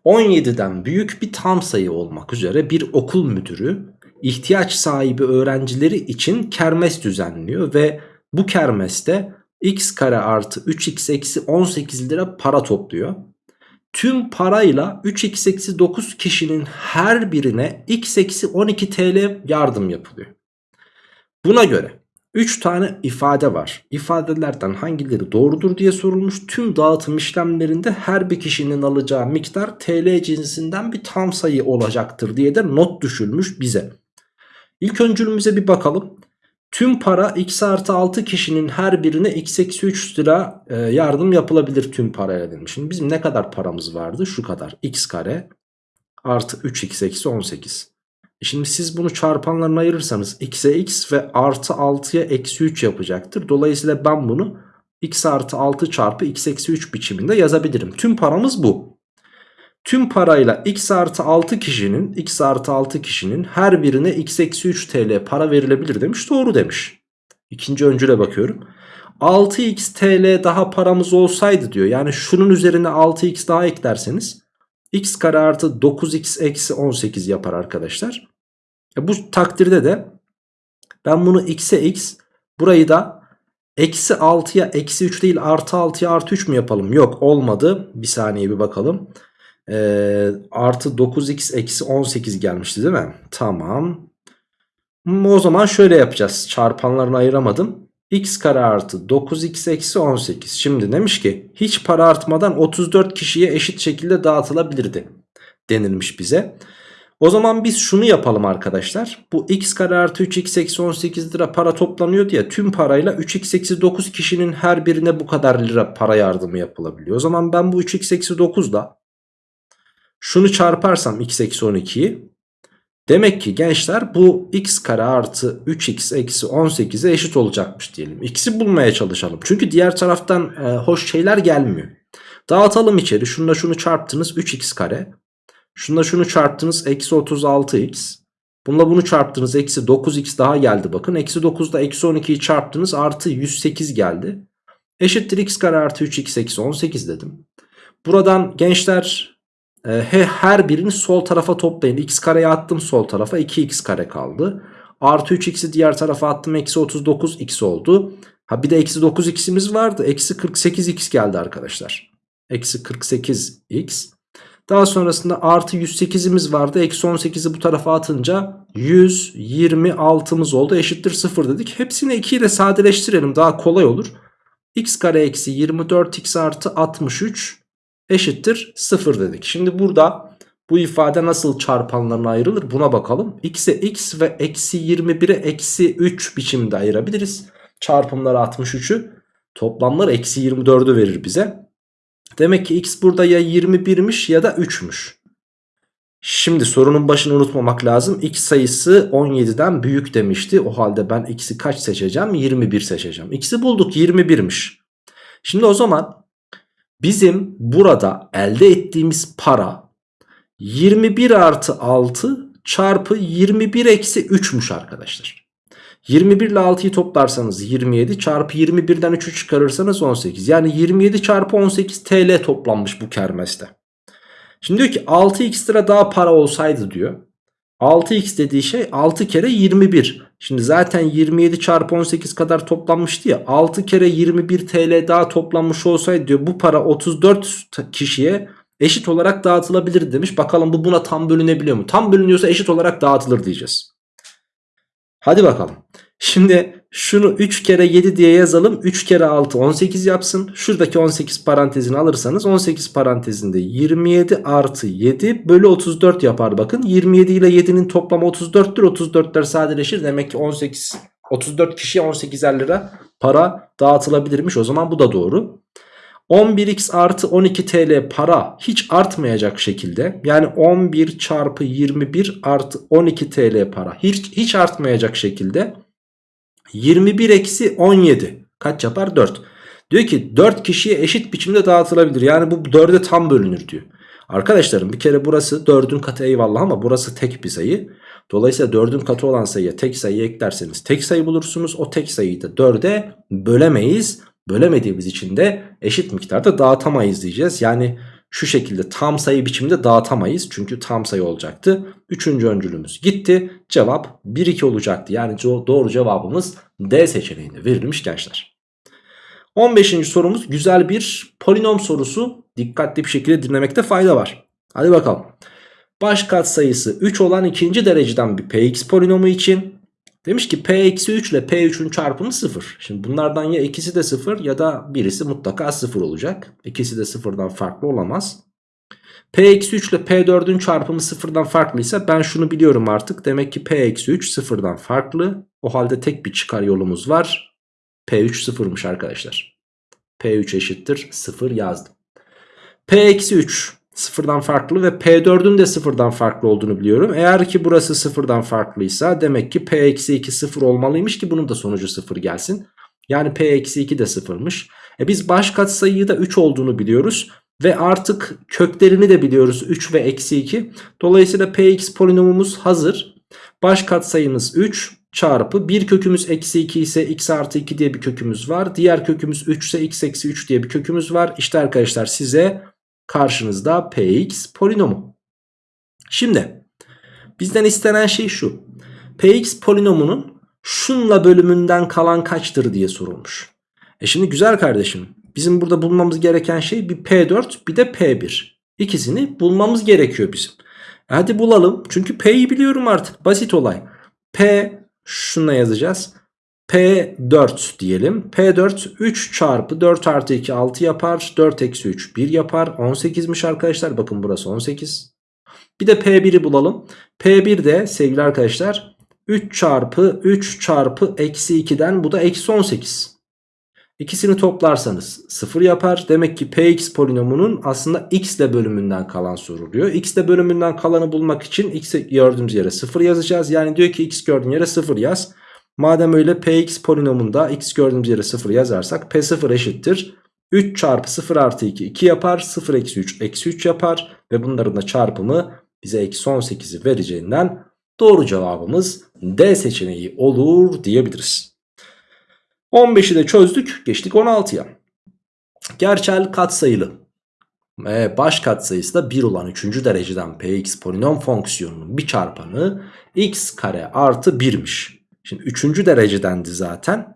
17'den büyük bir tam sayı olmak üzere bir okul müdürü ihtiyaç sahibi öğrencileri için kermes düzenliyor ve bu kermeste x kare artı 3x eksi 18 lira para topluyor. Tüm parayla 3x eksi 9 kişinin her birine x eksi 12 TL yardım yapılıyor. Buna göre 3 tane ifade var. İfadelerden hangileri doğrudur diye sorulmuş. Tüm dağıtım işlemlerinde her bir kişinin alacağı miktar TL cinsinden bir tam sayı olacaktır diye de not düşülmüş bize. İlk öncülümüze bir bakalım. Tüm para x artı 6 kişinin her birine x eksi 3 lira e, yardım yapılabilir tüm paraya demiş. Şimdi bizim ne kadar paramız vardı? Şu kadar. x kare artı 3x eksi 18. E şimdi siz bunu çarpanlarına ayırırsanız x'e x ve artı 6'ya eksi 3 yapacaktır. Dolayısıyla ben bunu x artı 6 çarpı x eksi 3 biçiminde yazabilirim. Tüm paramız bu. Tüm parayla x artı 6 kişinin x artı 6 kişinin her birine x eksi 3 TL para verilebilir demiş. Doğru demiş. İkinci öncüle bakıyorum. 6x TL daha paramız olsaydı diyor. Yani şunun üzerine 6x daha eklerseniz x kare artı 9x eksi 18 yapar arkadaşlar. E bu takdirde de ben bunu x'e x burayı da eksi 6'ya eksi 3 değil artı 6'ya artı 3 mü yapalım? Yok olmadı. Bir saniye bir bakalım. Ee, artı 9x eksi 18 gelmişti değil mi? Tamam. Hmm, O zaman şöyle yapacağız. Çarpanlarını ayıramadım. x kare artı 9x eksi 18. Şimdi demiş ki hiç para artmadan 34 kişiye eşit şekilde dağıtılabilirdi denilmiş bize. O zaman biz şunu yapalım arkadaşlar. Bu x kare artı 3x eksi 18 lira para toplanıyor diye tüm parayla 3x eksi 9 kişinin her birine bu kadar lira para yardımı yapılabiliyor. O zaman ben bu 3x eksi 9'da şunu çarparsam x eksi 12'yi demek ki gençler bu x kare artı 3x eksi 18'e eşit olacakmış diyelim. X'i bulmaya çalışalım. Çünkü diğer taraftan e, hoş şeyler gelmiyor. Dağıtalım içeri. Şununla şunu çarptınız 3x kare. Şununla şunu çarptınız eksi 36x. Bununla bunu çarptınız eksi 9x daha geldi bakın. Eksi 9'da eksi 12'yi çarptınız artı 108 geldi. Eşittir x kare artı 3x eksi 18 dedim. Buradan gençler her birini sol tarafa toplayın. x kareyi attım sol tarafa 2x kare kaldı. Artı 3x'i diğer tarafa attım eksi 39x oldu. Ha bir de eksi 9x'imiz vardı. Eksi 48x geldi arkadaşlar. Eksi 48x. Daha sonrasında artı 108'imiz vardı. Eksi 18'i bu tarafa atınca 126'mız oldu. Eşittir 0 dedik. Hepsini 2 ile sadeleştirelim. Daha kolay olur. x kare eksi 24x artı 63 eşittir 0 dedik. Şimdi burada bu ifade nasıl çarpanlarına ayrılır buna bakalım. x'e x ve eksi 21'e eksi 3 biçimde ayırabiliriz. Çarpımları 63'ü toplamlar eksi 24'ü verir bize. Demek ki x burada ya 21'miş ya da 3'müş. Şimdi sorunun başını unutmamak lazım. X sayısı 17'den büyük demişti. O halde ben x'i kaç seçeceğim? 21 seçeceğim. X'i bulduk 21'miş. Şimdi o zaman bizim burada elde ettiğimiz para 21 artı 6 çarpı 21 eksi 3'müş arkadaşlar. 21 ile 6'yı toplarsanız 27 çarpı 21'den 3'ü çıkarırsanız 18. Yani 27 çarpı 18 TL toplanmış bu kermeste. Şimdi diyor ki 6x lira daha para olsaydı diyor. 6x dediği şey 6 kere 21. Şimdi zaten 27 çarpı 18 kadar toplanmıştı ya. 6 kere 21 TL daha toplanmış olsaydı diyor bu para 34 kişiye eşit olarak dağıtılabilir demiş. Bakalım bu buna tam bölünebiliyor mu? Tam bölünüyorsa eşit olarak dağıtılır diyeceğiz. Hadi bakalım. Şimdi şunu 3 kere 7 diye yazalım. 3 kere 6 18 yapsın. Şuradaki 18 parantezini alırsanız 18 parantezinde 27 artı 7 bölü 34 yapar bakın. 27 ile 7'nin toplamı 34'tür. 34'ler sadeleşir. Demek ki 18 34 kişiye 18'er lira para dağıtılabilirmiş. O zaman bu da doğru. 11x artı 12 TL para hiç artmayacak şekilde yani 11 çarpı 21 artı 12 TL para hiç, hiç artmayacak şekilde 21 eksi 17 kaç yapar 4. Diyor ki 4 kişiye eşit biçimde dağıtılabilir yani bu 4'e tam bölünür diyor. Arkadaşlarım bir kere burası 4'ün katı eyvallah ama burası tek bir sayı. Dolayısıyla 4'ün katı olan sayıya tek sayı eklerseniz tek sayı bulursunuz. O tek sayıyı da 4'e bölemeyiz. Bölemediğimiz için de eşit miktarda dağıtamayız diyeceğiz. Yani şu şekilde tam sayı biçimde dağıtamayız. Çünkü tam sayı olacaktı. Üçüncü öncülümüz gitti. Cevap 1-2 olacaktı. Yani doğru cevabımız D seçeneğinde verilmiş gençler. 15. sorumuz güzel bir polinom sorusu. Dikkatli bir şekilde dinlemekte fayda var. Hadi bakalım. Baş katsayısı 3 olan ikinci dereceden bir px polinomu için demiş ki p-3 ile p3'ün çarpımı 0. Şimdi bunlardan ya ikisi de 0 ya da birisi mutlaka 0 olacak. İkisi de 0'dan farklı olamaz. p-3 ile p4'ün çarpımı 0'dan farklıysa ben şunu biliyorum artık. Demek ki p-3 0'dan farklı. O halde tek bir çıkar yolumuz var. p3 0'mış arkadaşlar. p3 eşittir 0 yazdım. p-3 sıfırdan farklı ve P4'ün de sıfırdan farklı olduğunu biliyorum. Eğer ki burası sıfırdan farklıysa demek ki P-2 sıfır olmalıymış ki bunun da sonucu sıfır gelsin. Yani P-2 de sıfırmış. E biz baş katsayıyı da 3 olduğunu biliyoruz. Ve artık köklerini de biliyoruz 3 ve eksi 2. Dolayısıyla Px polinomumuz hazır. Baş katsayımız 3 çarpı bir kökümüz eksi 2 ise x artı 2 diye bir kökümüz var. Diğer kökümüz 3 ise x eksi 3 diye bir kökümüz var. İşte arkadaşlar size Karşınızda px polinomu. Şimdi bizden istenen şey şu. px polinomunun şunla bölümünden kalan kaçtır diye sorulmuş. E şimdi güzel kardeşim bizim burada bulmamız gereken şey bir p4 bir de p1. İkisini bulmamız gerekiyor bizim. E hadi bulalım çünkü p'yi biliyorum artık basit olay. p şunla yazacağız. P4 diyelim. P4 3 çarpı 4 artı 2 6 yapar. 4 eksi 3 1 yapar. 18'miş arkadaşlar. Bakın burası 18. Bir de P1'i bulalım. P1 de sevgili arkadaşlar 3 çarpı 3 çarpı eksi 2'den bu da eksi 18. İkisini toplarsanız 0 yapar. Demek ki Px polinomunun aslında x ile bölümünden kalan soruluyor. x ile bölümünden kalanı bulmak için x gördüğümüz yere 0 yazacağız. Yani diyor ki x gördüğün yere 0 yaz. Madem öyle px polinomunda x gördüğümüz yere 0 yazarsak p0 eşittir. 3 çarpı 0 artı 2 2 yapar. 0 eksi 3 eksi 3 yapar. Ve bunların da çarpımı bize eksi 18'i vereceğinden doğru cevabımız D seçeneği olur diyebiliriz. 15'i de çözdük. Geçtik 16'ya. Gerçel katsayılı ve baş katsayısı da 1 olan 3. dereceden px polinom fonksiyonunun bir çarpanı x kare artı 1'miş. Şimdi üçüncü derecedendi zaten.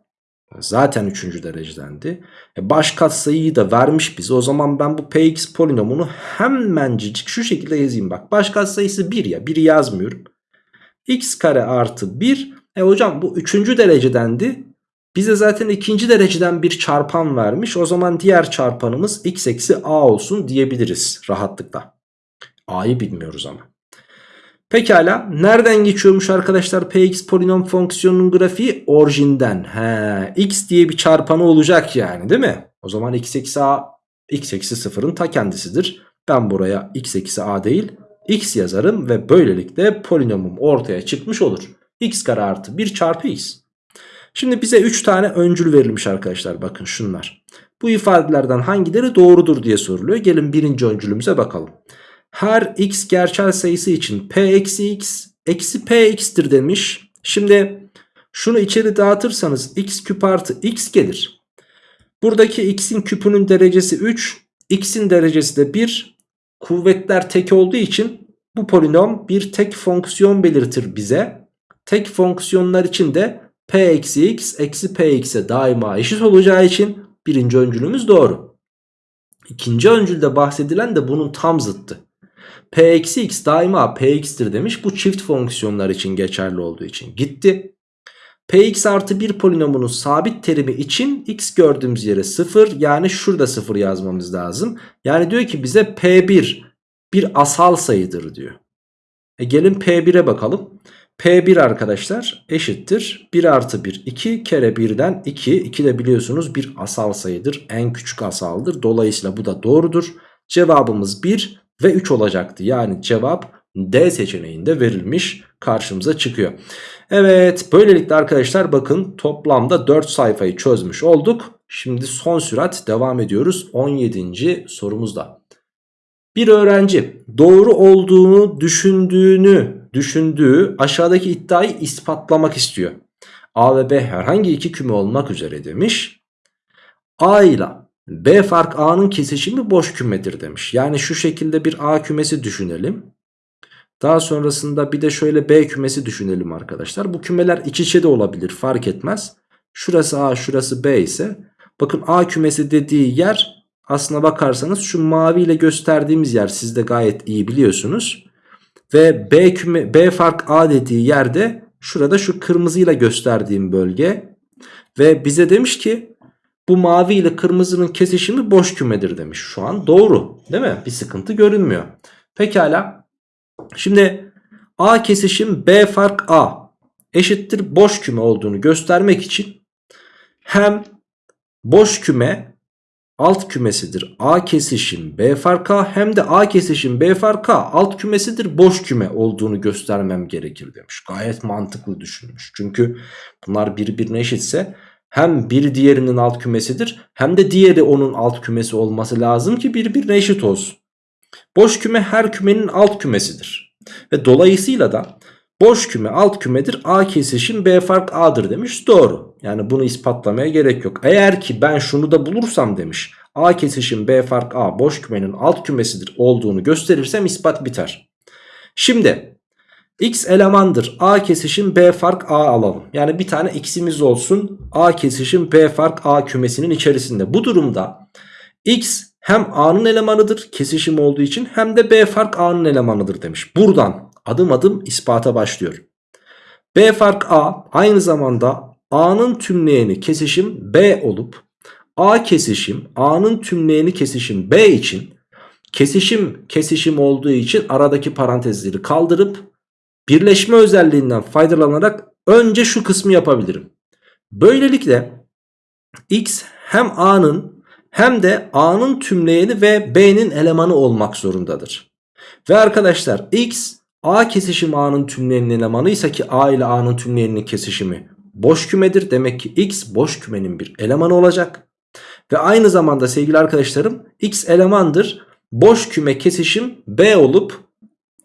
Zaten üçüncü derecedendi. E baş katsayıyı da vermiş bize. O zaman ben bu px polinomunu hemencik şu şekilde yazayım. Bak baş katsayısı 1 ya. 1'i yazmıyorum. x kare artı 1. E hocam bu üçüncü derecedendi. Bize zaten ikinci dereceden bir çarpan vermiş. O zaman diğer çarpanımız x eksi a olsun diyebiliriz rahatlıkla. A'yı bilmiyoruz ama. Pekala nereden geçiyormuş arkadaşlar px polinom fonksiyonunun grafiği orijinden. He, x diye bir çarpanı olacak yani değil mi? O zaman x eksi a x eksi sıfırın ta kendisidir. Ben buraya x eksi a değil x yazarım ve böylelikle polinomum ortaya çıkmış olur. x kare artı 1 çarpı x. Şimdi bize 3 tane öncül verilmiş arkadaşlar bakın şunlar. Bu ifadelerden hangileri doğrudur diye soruluyor. Gelin birinci öncülümüze bakalım her x gerçel sayısı için p eksi x eksi p x'tir demiş. Şimdi şunu içeri dağıtırsanız x küp artı x gelir. Buradaki x'in küpünün derecesi 3, x'in derecesi de 1. Kuvvetler tek olduğu için bu polinom bir tek fonksiyon belirtir bize. Tek fonksiyonlar için de p eksi x eksi p x'e daima eşit olacağı için birinci öncülümüz doğru. İkinci öncülde bahsedilen de bunun tam zıttı. P eksi x daima Px'tir demiş. Bu çift fonksiyonlar için geçerli olduğu için gitti. Px artı 1 polinomunun sabit terimi için x gördüğümüz yere 0 yani şurada 0 yazmamız lazım. Yani diyor ki bize P1 bir asal sayıdır diyor. E gelin P1'e bakalım. P1 arkadaşlar eşittir 1 artı 1 2 kere 1'den 2 2 de biliyorsunuz bir asal sayıdır en küçük asaldır dolayısıyla bu da doğrudur cevabımız 1 ve 3 olacaktı yani cevap D seçeneğinde verilmiş karşımıza çıkıyor Evet böylelikle arkadaşlar bakın toplamda 4 sayfayı çözmüş olduk şimdi son sürat devam ediyoruz 17. sorumuzda bir öğrenci doğru olduğunu düşündüğünü düşündüğü aşağıdaki iddiayı ispatlamak istiyor. A ve B herhangi iki küme olmak üzere demiş. A ile B fark A'nın kesişimi boş kümedir demiş. Yani şu şekilde bir A kümesi düşünelim. Daha sonrasında bir de şöyle B kümesi düşünelim arkadaşlar. Bu kümeler iç içe de olabilir fark etmez. Şurası A şurası B ise bakın A kümesi dediği yer aslına bakarsanız şu mavi ile gösterdiğimiz yer siz de gayet iyi biliyorsunuz. Ve B, küme, B fark A dediği yerde şurada şu kırmızıyla gösterdiğim bölge. Ve bize demiş ki bu mavi ile kırmızının kesişimi boş kümedir demiş. Şu an doğru değil mi? Bir sıkıntı görünmüyor. Pekala. Şimdi A kesişim B fark A eşittir boş küme olduğunu göstermek için hem boş küme alt kümesidir A kesişim B fark A hem de A kesişim B fark A alt kümesidir boş küme olduğunu göstermem gerekir demiş. Gayet mantıklı düşünmüş. Çünkü bunlar birbirine eşitse hem bir diğerinin alt kümesidir hem de diğeri onun alt kümesi olması lazım ki birbirine eşit olsun. Boş küme her kümenin alt kümesidir. Ve dolayısıyla da boş küme alt kümedir A kesişim B fark A'dır demiş. Doğru. Yani bunu ispatlamaya gerek yok. Eğer ki ben şunu da bulursam demiş. A kesişim B fark A boş kümenin alt kümesidir olduğunu gösterirsem ispat biter. Şimdi x elemandır A kesişim B fark A alalım. Yani bir tane x'imiz olsun A kesişim B fark A kümesinin içerisinde. Bu durumda x hem A'nın elemanıdır kesişim olduğu için hem de B fark A'nın elemanıdır demiş. Buradan adım adım ispata başlıyor. B fark A aynı zamanda A'nın tümleyeni kesişim B olup A kesişim A'nın tümleyeni kesişim B için kesişim kesişim olduğu için aradaki parantezleri kaldırıp birleşme özelliğinden faydalanarak önce şu kısmı yapabilirim. Böylelikle X hem A'nın hem de A'nın tümleyeni ve B'nin elemanı olmak zorundadır. Ve arkadaşlar X A kesişim A'nın tümleyeninin elemanı ise ki A ile A'nın tümleyeninin kesişimi boş kümedir. Demek ki X boş kümenin bir elemanı olacak. Ve aynı zamanda sevgili arkadaşlarım X elemandır. Boş küme kesişim B olup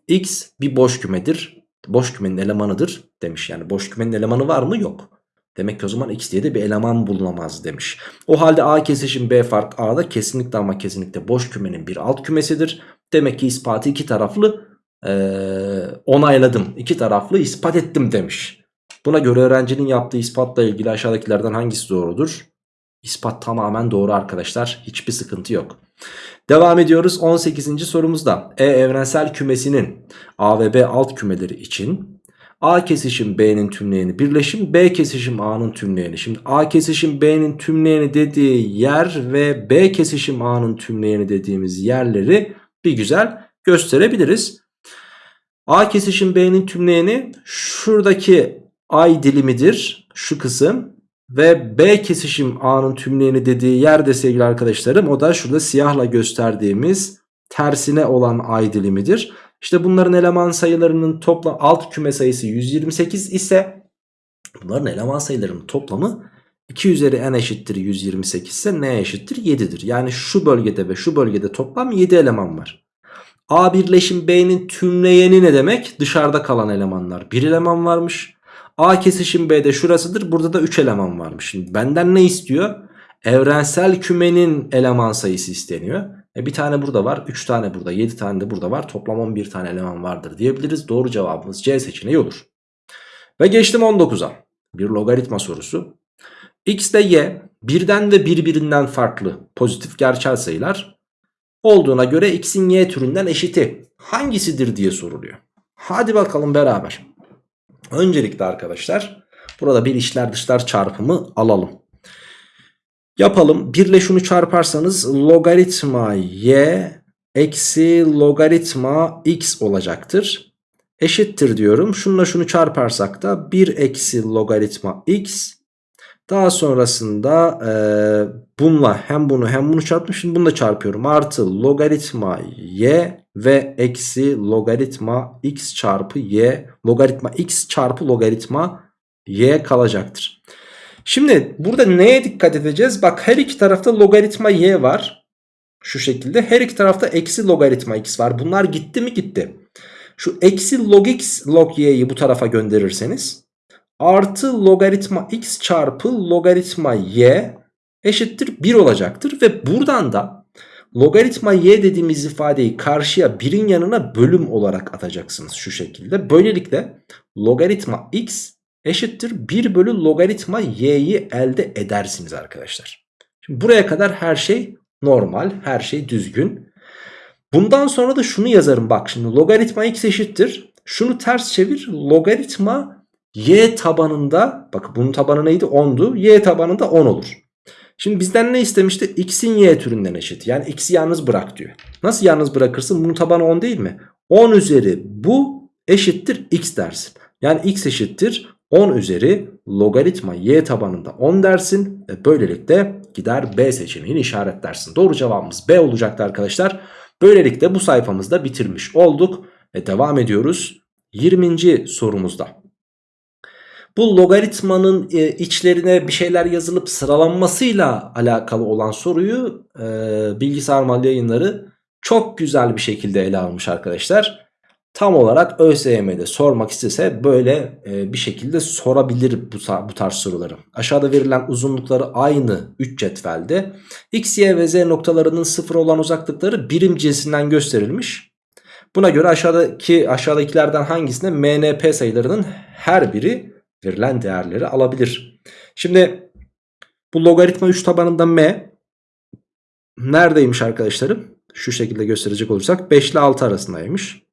X bir boş kümedir. Boş kümenin elemanıdır demiş. Yani boş kümenin elemanı var mı? Yok. Demek ki o zaman X diye de bir eleman bulunamaz demiş. O halde A kesişim B fark A'da kesinlikle ama kesinlikle boş kümenin bir alt kümesidir. Demek ki ispatı iki taraflı ee, onayladım. İki taraflı ispat ettim demiş. Buna göre öğrencinin yaptığı ispatla ilgili aşağıdakilerden hangisi doğrudur? İspat tamamen doğru arkadaşlar. Hiçbir sıkıntı yok. Devam ediyoruz 18. sorumuzda. E evrensel kümesinin A ve B alt kümeleri için A kesişim B'nin tümleyeni birleşim B kesişim A'nın tümleyeni. Şimdi A kesişim B'nin tümleyeni dediği yer ve B kesişim A'nın tümleyeni dediğimiz yerleri bir güzel gösterebiliriz. A kesişim B'nin tümleyeni şuradaki ay dilimidir şu kısım ve B kesişim A'nın tümleyeni dediği yerde sevgili arkadaşlarım o da şurada siyahla gösterdiğimiz tersine olan ay dilimidir. İşte bunların eleman sayılarının toplam alt küme sayısı 128 ise bunların eleman sayılarının toplamı 2 üzeri n eşittir 128 ise n eşittir 7'dir. Yani şu bölgede ve şu bölgede toplam 7 eleman var. A birleşim B'nin tümleyeni ne demek? Dışarıda kalan elemanlar. Bir eleman varmış. A kesişim B'de şurasıdır. Burada da 3 eleman varmış. Şimdi benden ne istiyor? Evrensel kümenin eleman sayısı isteniyor. E bir tane burada var. 3 tane burada. 7 tane de burada var. Toplam 11 tane eleman vardır diyebiliriz. Doğru cevabımız C seçeneği olur. Ve geçtim 19'a. Bir logaritma sorusu. X ile Y birden ve birbirinden farklı pozitif gerçel sayılar olduğuna göre x'in y türünden eşiti hangisidir diye soruluyor. Hadi bakalım beraber. Öncelikle arkadaşlar burada bir içler dışlar çarpımı alalım. Yapalım. 1 ile şunu çarparsanız logaritma y eksi logaritma x olacaktır. eşittir diyorum. Şununla şunu çarparsak da 1 eksi logaritma x. Daha sonrasında e, bununla hem bunu hem bunu çarptım. Şimdi bunu da çarpıyorum. Artı logaritma y ve eksi logaritma x çarpı y. Logaritma x çarpı logaritma y kalacaktır. Şimdi burada neye dikkat edeceğiz? Bak her iki tarafta logaritma y var. Şu şekilde. Her iki tarafta eksi logaritma x var. Bunlar gitti mi gitti. Şu eksi log x log y'yi bu tarafa gönderirseniz artı logaritma x çarpı logaritma y eşittir 1 olacaktır. Ve buradan da logaritma y dediğimiz ifadeyi karşıya birin yanına bölüm olarak atacaksınız şu şekilde. Böylelikle logaritma x eşittir 1 bölü logaritma y'yi elde edersiniz arkadaşlar. Şimdi buraya kadar her şey normal, her şey düzgün. Bundan sonra da şunu yazarım bak şimdi logaritma x eşittir. Şunu ters çevir logaritma y tabanında bak bunun tabanı neydi 10'du y tabanında 10 olur. Şimdi bizden ne istemişti? X'in y türünden eşit. Yani x'i yalnız bırak diyor. Nasıl yalnız bırakırsın? Bunun tabanı 10 değil mi? 10 üzeri bu eşittir x dersin. Yani x eşittir 10 üzeri logaritma y tabanında 10 dersin. Ve böylelikle gider B seçeneğini işaretlersin. Doğru cevabımız B olacaktı arkadaşlar. Böylelikle bu sayfamızda bitirmiş olduk. Ve devam ediyoruz 20. sorumuzda. Bu logaritmanın e, içlerine bir şeyler yazılıp sıralanmasıyla alakalı olan soruyu e, bilgisayar mal yayınları çok güzel bir şekilde ele almış arkadaşlar. Tam olarak ÖSYM'de sormak istese böyle e, bir şekilde sorabilir bu, bu tarz soruları. Aşağıda verilen uzunlukları aynı 3 cetvelde. X, Y ve Z noktalarının sıfır olan uzaklıkları birim cinsinden gösterilmiş. Buna göre aşağıdaki aşağıdakilerden hangisine MNP sayılarının her biri verilen değerleri alabilir. Şimdi bu logaritma 3 tabanında M neredeymiş arkadaşlarım? Şu şekilde gösterecek olursak 5 ile 6 arasındaymış.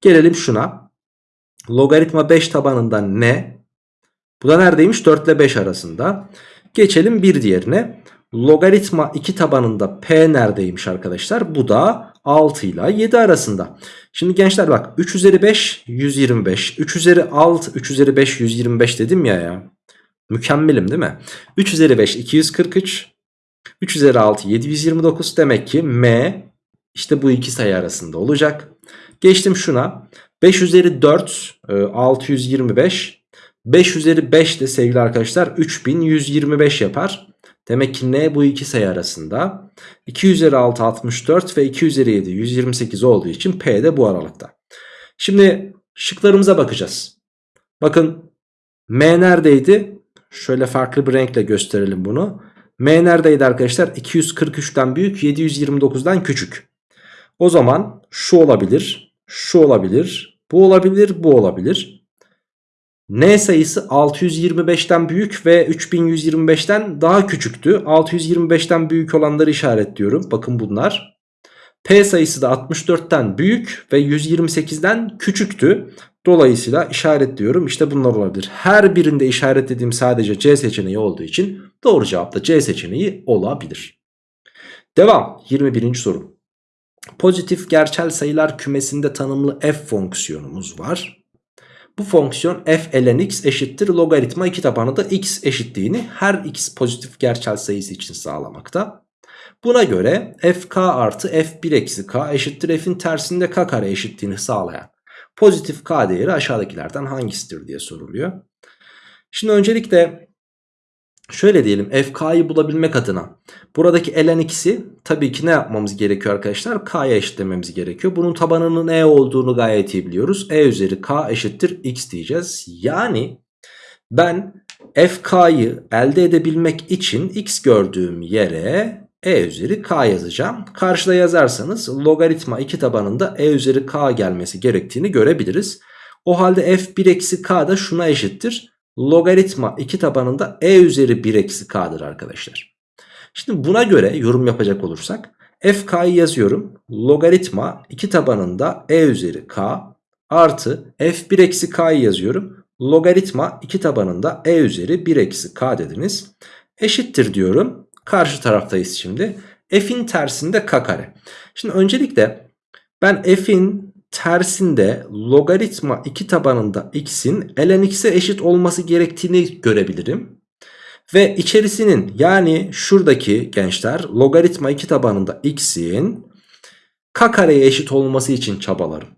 Gelelim şuna. Logaritma 5 tabanında N. Bu da neredeymiş? 4 ile 5 arasında. Geçelim bir diğerine. Logaritma 2 tabanında P neredeymiş arkadaşlar? Bu da 6 ile 7 arasında. Şimdi gençler bak 3 üzeri 5 125. 3 üzeri 6 3 üzeri 5 125 dedim ya ya. Mükemmelim değil mi? 3 üzeri 5 243. 3 üzeri 6 729 demek ki M işte bu iki sayı arasında olacak. Geçtim şuna. 5 üzeri 4 625. 5 üzeri 5 de sevgili arkadaşlar 3125 yapar. Demek ki n bu iki sayı arasında. 2 üzeri 6 64 ve 2 üzeri 7 128 olduğu için P de bu aralıkta. Şimdi şıklarımıza bakacağız. Bakın M neredeydi? Şöyle farklı bir renkle gösterelim bunu. M neredeydi arkadaşlar? 243'ten büyük 729'dan küçük. O zaman şu olabilir, şu olabilir, bu olabilir, bu olabilir. N sayısı 625'ten büyük ve 3125'ten daha küçüktü. 625'ten büyük olanları işaretliyorum. Bakın bunlar. P sayısı da 64'ten büyük ve 128'den küçüktü. Dolayısıyla işaretliyorum. İşte bunlar olabilir. Her birinde işaretlediğim sadece C seçeneği olduğu için doğru cevap da C seçeneği olabilir. Devam. 21. soru. Pozitif gerçel sayılar kümesinde tanımlı f fonksiyonumuz var. Bu fonksiyon f ln x eşittir logaritma 2 tabanı da x eşitliğini her x pozitif gerçel sayısı için sağlamakta. Buna göre fk artı f1 eksi k eşittir f'in tersinde k kare eşitliğini sağlayan pozitif k değeri aşağıdakilerden hangisidir diye soruluyor. Şimdi öncelikle Şöyle diyelim fk'yı bulabilmek adına buradaki ln x'i tabii ki ne yapmamız gerekiyor arkadaşlar? K'ya eşitlememiz gerekiyor. Bunun tabanının e olduğunu gayet iyi biliyoruz. e üzeri k eşittir x diyeceğiz. Yani ben fk'yı elde edebilmek için x gördüğüm yere e üzeri k yazacağım. Karşıda yazarsanız logaritma 2 tabanında e üzeri k gelmesi gerektiğini görebiliriz. O halde f1 eksi k da şuna eşittir logaritma 2 tabanında e üzeri 1 eksi k'dır arkadaşlar. Şimdi buna göre yorum yapacak olursak fk'yı yazıyorum. Logaritma 2 tabanında e üzeri k artı f1 eksi k'yı yazıyorum. Logaritma 2 tabanında e üzeri 1 eksi k dediniz. Eşittir diyorum. Karşı taraftayız şimdi. f'in tersinde k kare. Şimdi öncelikle ben f'in tersinde logaritma 2 tabanında x'in ln x'e eşit olması gerektiğini görebilirim. Ve içerisinin yani şuradaki gençler logaritma 2 tabanında x'in k kareye eşit olması için çabalarım.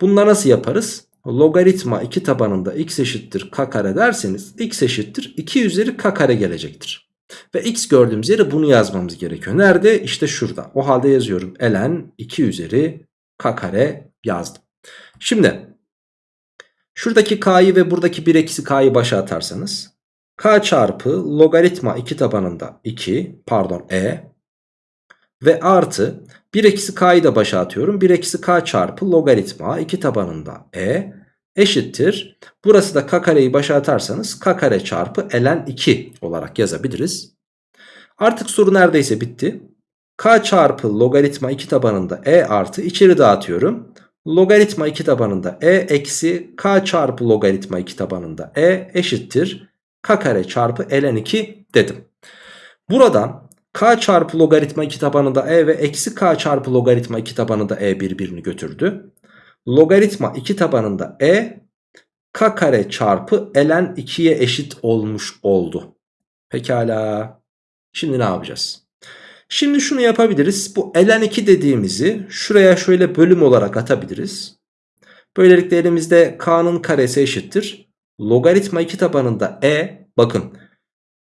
Bunları nasıl yaparız? Logaritma 2 tabanında x eşittir k kare derseniz x eşittir 2 üzeri k kare gelecektir. Ve x gördüğümüz yere bunu yazmamız gerekiyor. Nerede? İşte şurada. O halde yazıyorum. ln 2 üzeri k kare yazdım. Şimdi şuradaki k'yı ve buradaki 1 eksi k'yı başa atarsanız k çarpı logaritma 2 tabanında 2 pardon e ve artı 1 eksi k'yı da başa atıyorum. 1 eksi k çarpı logaritma 2 tabanında e eşittir. Burası da k kareyi başa atarsanız k kare çarpı ln 2 olarak yazabiliriz. Artık soru neredeyse bitti. k çarpı logaritma 2 tabanında e artı içeri dağıtıyorum. Logaritma 2 tabanında e eksi k çarpı logaritma 2 tabanında e eşittir. k kare çarpı ln 2 dedim. Buradan k çarpı logaritma 2 tabanında e ve eksi k çarpı logaritma 2 tabanında e birbirini götürdü. Logaritma 2 tabanında e k kare çarpı ln 2'ye eşit olmuş oldu. Pekala. Şimdi ne yapacağız? Şimdi şunu yapabiliriz. Bu ln 2 dediğimizi şuraya şöyle bölüm olarak atabiliriz. Böylelikle elimizde k'nın karesi eşittir. Logaritma 2 tabanında e bakın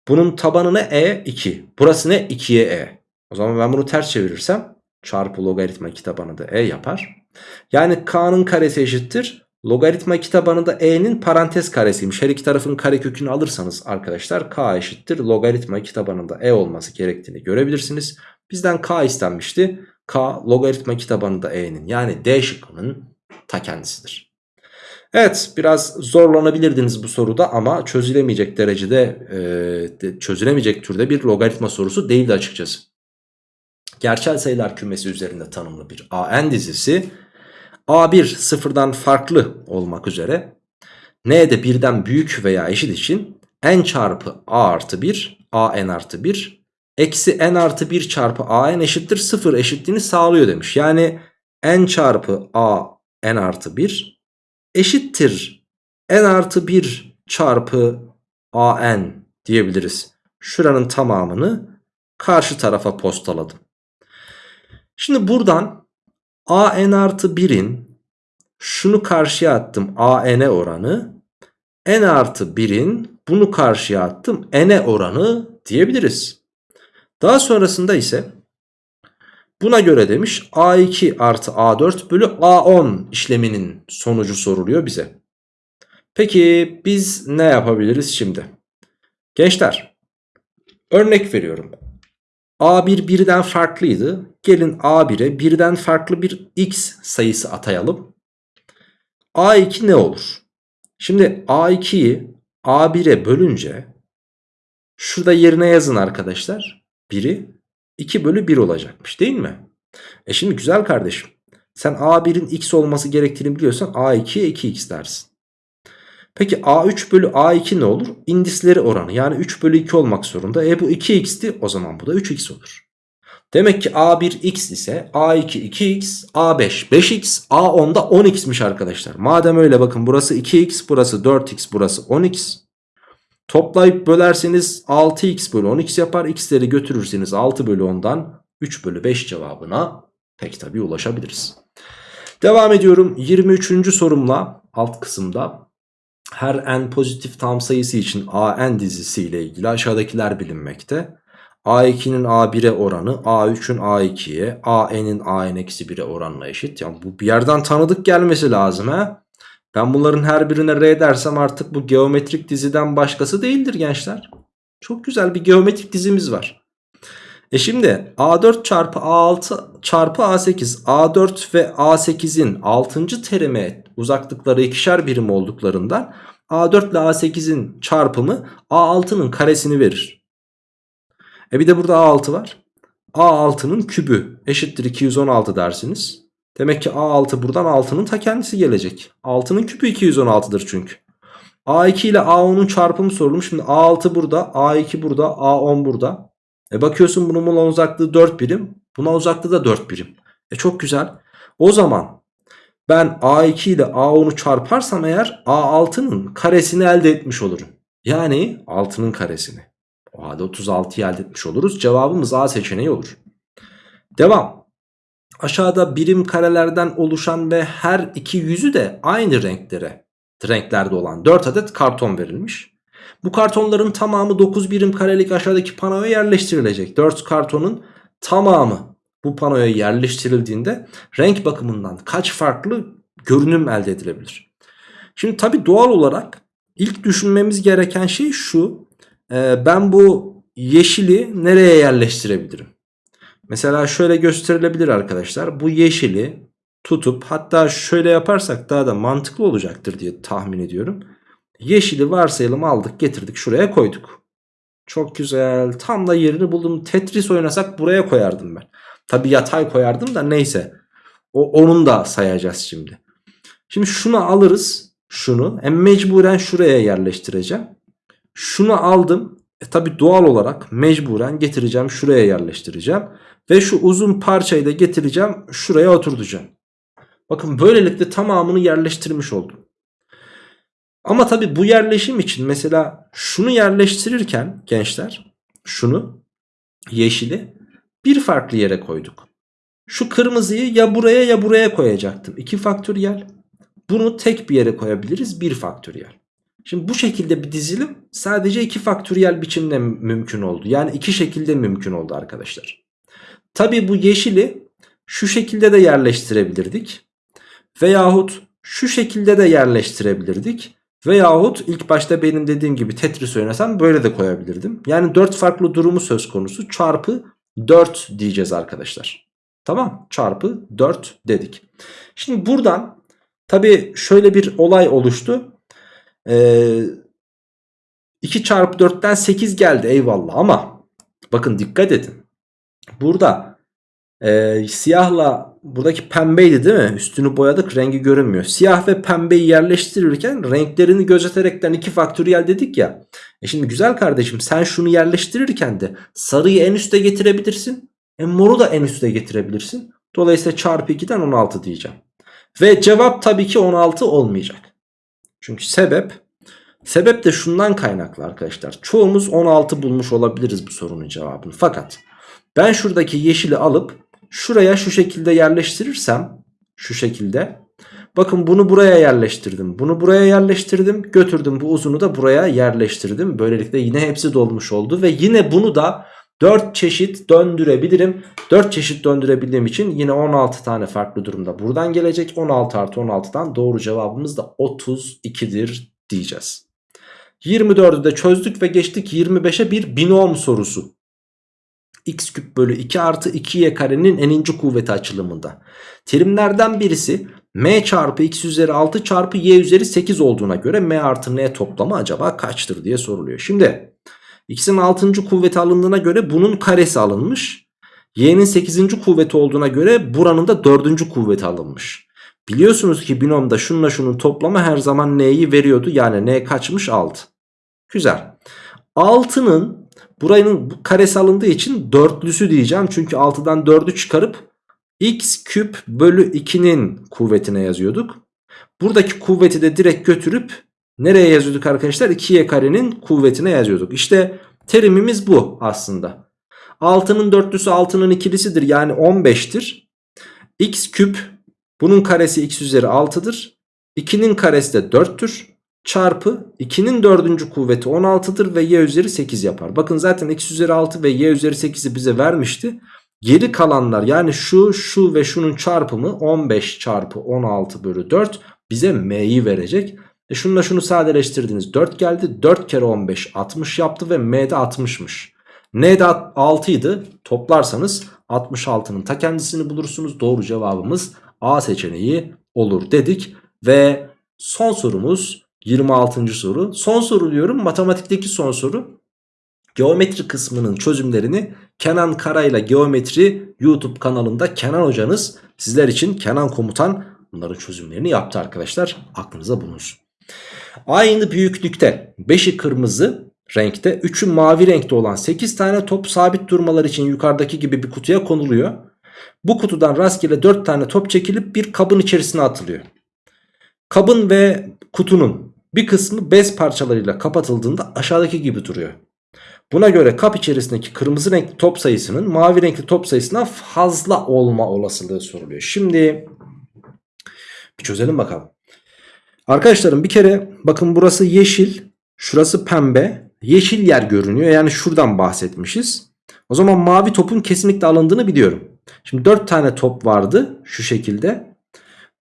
bunun tabanı ne e 2. Burası ne 2'ye e. O zaman ben bunu ters çevirirsem çarpı logaritma 2 tabanında e yapar. Yani k'nın karesi eşittir. Logaritma 2 tabanında e'nin parantez karesiymiş. Her iki tarafın karekökünü alırsanız arkadaşlar k eşittir. Logaritma 2 tabanında e olması gerektiğini görebilirsiniz. Bizden k istenmişti. k logaritma 2 tabanında e'nin yani d şıkkının ta kendisidir. Evet biraz zorlanabilirdiniz bu soruda ama çözülemeyecek derecede e, çözülemeyecek türde bir logaritma sorusu değildi açıkçası. Gerçel sayılar kümesi üzerinde tanımlı bir AN dizisi A1 sıfırdan farklı olmak üzere n de birden büyük veya eşit için n çarpı a artı 1 a n artı 1 eksi n artı 1 çarpı a n eşittir 0 eşitliğini sağlıyor demiş. Yani n çarpı a n artı 1 eşittir n artı 1 çarpı a n diyebiliriz. Şuranın tamamını karşı tarafa postaladım. Şimdi buradan a n artı 1'in şunu karşıya attım a n'e oranı n artı 1'in bunu karşıya attım n'e oranı diyebiliriz. Daha sonrasında ise buna göre demiş a2 artı a4 bölü a10 işleminin sonucu soruluyor bize. Peki biz ne yapabiliriz şimdi? Gençler örnek veriyorum. A1 birden farklıydı. Gelin A1'e birden farklı bir x sayısı atayalım. A2 ne olur? Şimdi A2'yi A1'e bölünce şurada yerine yazın arkadaşlar. 1'i 2 bölü 1 olacakmış değil mi? E şimdi güzel kardeşim. Sen A1'in x olması gerektiğini biliyorsan A2'ye 2x dersin. Peki A3 bölü A2 ne olur? İndisleri oranı yani 3 bölü 2 olmak zorunda. E bu 2x'ti o zaman bu da 3x olur. Demek ki A1 x ise A2 2x, A5 5x, A10 da 10x'miş arkadaşlar. Madem öyle bakın burası 2x, burası 4x, burası 10x. Toplayıp bölerseniz 6x bölü 10x yapar. X'leri götürürseniz 6 bölü 10'dan 3 bölü 5 cevabına pek tabi ulaşabiliriz. Devam ediyorum 23. sorumla alt kısımda her n pozitif tam sayısı için an dizisi ile ilgili aşağıdakiler bilinmekte. A2'nin A1'e oranı A3'ün A2'ye AN'in AN-1'e oranına eşit. Yani bu bir yerden tanıdık gelmesi lazım ha. Ben bunların her birine R dersem artık bu geometrik diziden başkası değildir gençler. Çok güzel bir geometrik dizimiz var. E şimdi A4 çarpı A6 çarpı A8 A4 ve A8'in 6. terime uzaklıkları ikişer birim olduklarından A4 ile A8'in çarpımı A6'nın karesini verir. E bir de burada A6 var. A6'nın kübü eşittir 216 dersiniz. Demek ki A6 buradan 6'nın ta kendisi gelecek. 6'nın küpü 216'dır çünkü. A2 ile A10'un çarpımı sorulmuş. Şimdi A6 burada, A2 burada, A10 burada. E bakıyorsun bunun buna uzaklığı 4 birim. Buna uzaklığı da 4 birim. E çok güzel. O zaman Ben A2 ile A10'u çarparsam eğer A6'nın karesini elde etmiş olurum. Yani 6'nın karesini. O halde 36'yı elde etmiş oluruz. Cevabımız A seçeneği olur. Devam. Aşağıda birim karelerden oluşan ve her iki yüzü de aynı renklere, renklerde olan 4 adet karton verilmiş. Bu kartonların tamamı 9 birim karelik aşağıdaki panoya yerleştirilecek. 4 kartonun tamamı bu panoya yerleştirildiğinde renk bakımından kaç farklı görünüm elde edilebilir? Şimdi tabi doğal olarak ilk düşünmemiz gereken şey şu. Ee, ben bu yeşili nereye yerleştirebilirim? Mesela şöyle gösterilebilir arkadaşlar. Bu yeşili tutup hatta şöyle yaparsak daha da mantıklı olacaktır diye tahmin ediyorum. Yeşili varsayalım aldık getirdik şuraya koyduk. Çok güzel tam da yerini buldum. Tetris oynasak buraya koyardım ben. Tabi yatay koyardım da neyse. O, onun da sayacağız şimdi. Şimdi şunu alırız. Şunu. E mecburen şuraya yerleştireceğim. Şunu aldım. E tabi doğal olarak mecburen getireceğim şuraya yerleştireceğim. Ve şu uzun parçayı da getireceğim şuraya oturtacağım. Bakın böylelikle tamamını yerleştirmiş oldum. Ama tabi bu yerleşim için mesela şunu yerleştirirken gençler şunu yeşili bir farklı yere koyduk. Şu kırmızıyı ya buraya ya buraya koyacaktım. 2 faktöriyel. Bunu tek bir yere koyabiliriz 1 faktöriyel. Şimdi bu şekilde bir dizilim sadece 2 faktöriyel biçimde mümkün oldu. Yani iki şekilde mümkün oldu arkadaşlar. Tabi bu yeşili şu şekilde de yerleştirebilirdik. Veyahut şu şekilde de yerleştirebilirdik. Veyahut ilk başta benim dediğim gibi Tetris oynasam böyle de koyabilirdim. Yani 4 farklı durumu söz konusu çarpı 4 diyeceğiz arkadaşlar. Tamam çarpı 4 dedik. Şimdi buradan tabi şöyle bir olay oluştu. Ee, 2 çarpı 4'ten 8 geldi eyvallah ama bakın dikkat edin. Burada e, siyahla buradaki pembeydi değil mi? Üstünü boyadık rengi görünmüyor. Siyah ve pembeyi yerleştirirken renklerini gözeterekten iki faktöriyel dedik ya. E şimdi güzel kardeşim sen şunu yerleştirirken de sarıyı en üste getirebilirsin. E moru da en üste getirebilirsin. Dolayısıyla çarpı 2'den 16 diyeceğim. Ve cevap tabii ki 16 olmayacak. Çünkü sebep sebep de şundan kaynaklı arkadaşlar. Çoğumuz 16 bulmuş olabiliriz bu sorunun cevabını. Fakat ben şuradaki yeşili alıp şuraya şu şekilde yerleştirirsem şu şekilde. Bakın bunu buraya yerleştirdim. Bunu buraya yerleştirdim. Götürdüm bu uzunu da buraya yerleştirdim. Böylelikle yine hepsi dolmuş oldu ve yine bunu da 4 çeşit döndürebilirim. 4 çeşit döndürebildiğim için yine 16 tane farklı durumda buradan gelecek. 16 artı 16'dan doğru cevabımız da 32'dir diyeceğiz. 24'ü de çözdük ve geçtik 25'e bir binom sorusu x küp bölü 2 artı 2y karenin eninci kuvveti açılımında. Terimlerden birisi m çarpı x üzeri 6 çarpı y üzeri 8 olduğuna göre m artı n toplamı acaba kaçtır diye soruluyor. Şimdi x'in 6. kuvveti alındığına göre bunun karesi alınmış. y'nin 8. kuvveti olduğuna göre buranın da 4. kuvveti alınmış. Biliyorsunuz ki binomda şununla şunun toplamı her zaman n'yi veriyordu. Yani n kaçmış 6. Güzel. 6'nın Buranın karesi alındığı için dörtlüsü diyeceğim. Çünkü 6'dan 4'ü çıkarıp x küp bölü 2'nin kuvvetine yazıyorduk. Buradaki kuvveti de direkt götürüp nereye yazıyorduk arkadaşlar? 2y karenin kuvvetine yazıyorduk. İşte terimimiz bu aslında. 6'nın dörtlüsü 6'nın ikilisidir yani 15'tir. x küp bunun karesi x üzeri 6'dır. 2'nin karesi de 4'tür çarpı 2'nin dördüncü kuvveti 16'dır ve y üzeri 8 yapar. Bakın zaten x üzeri 6 ve y üzeri 8'i bize vermişti. Geri kalanlar yani şu şu ve şunun çarpımı 15 çarpı 16 bölü 4 bize m'yi verecek. E şununla şunu sadeleştirdiniz 4 geldi 4 kere 15 60 yaptı ve m'de 60'mış. N'de 6 idi toplarsanız 66'nın ta kendisini bulursunuz doğru cevabımız A seçeneği olur dedik. Ve son sorumuz 26. soru. Son soru diyorum matematikteki son soru. Geometri kısmının çözümlerini Kenan Karayla Geometri YouTube kanalında Kenan hocanız sizler için Kenan komutan bunların çözümlerini yaptı arkadaşlar. Aklınıza bulunsun. Aynı büyüklükte 5'i kırmızı renkte 3'ü mavi renkte olan 8 tane top sabit durmalar için yukarıdaki gibi bir kutuya konuluyor. Bu kutudan rastgele 4 tane top çekilip bir kabın içerisine atılıyor. Kabın ve kutunun bir kısmı bez parçalarıyla kapatıldığında aşağıdaki gibi duruyor. Buna göre kap içerisindeki kırmızı renkli top sayısının mavi renkli top sayısından fazla olma olasılığı soruluyor. Şimdi bir çözelim bakalım. Arkadaşlarım bir kere bakın burası yeşil, şurası pembe. Yeşil yer görünüyor yani şuradan bahsetmişiz. O zaman mavi topun kesinlikle alındığını biliyorum. Şimdi 4 tane top vardı şu şekilde.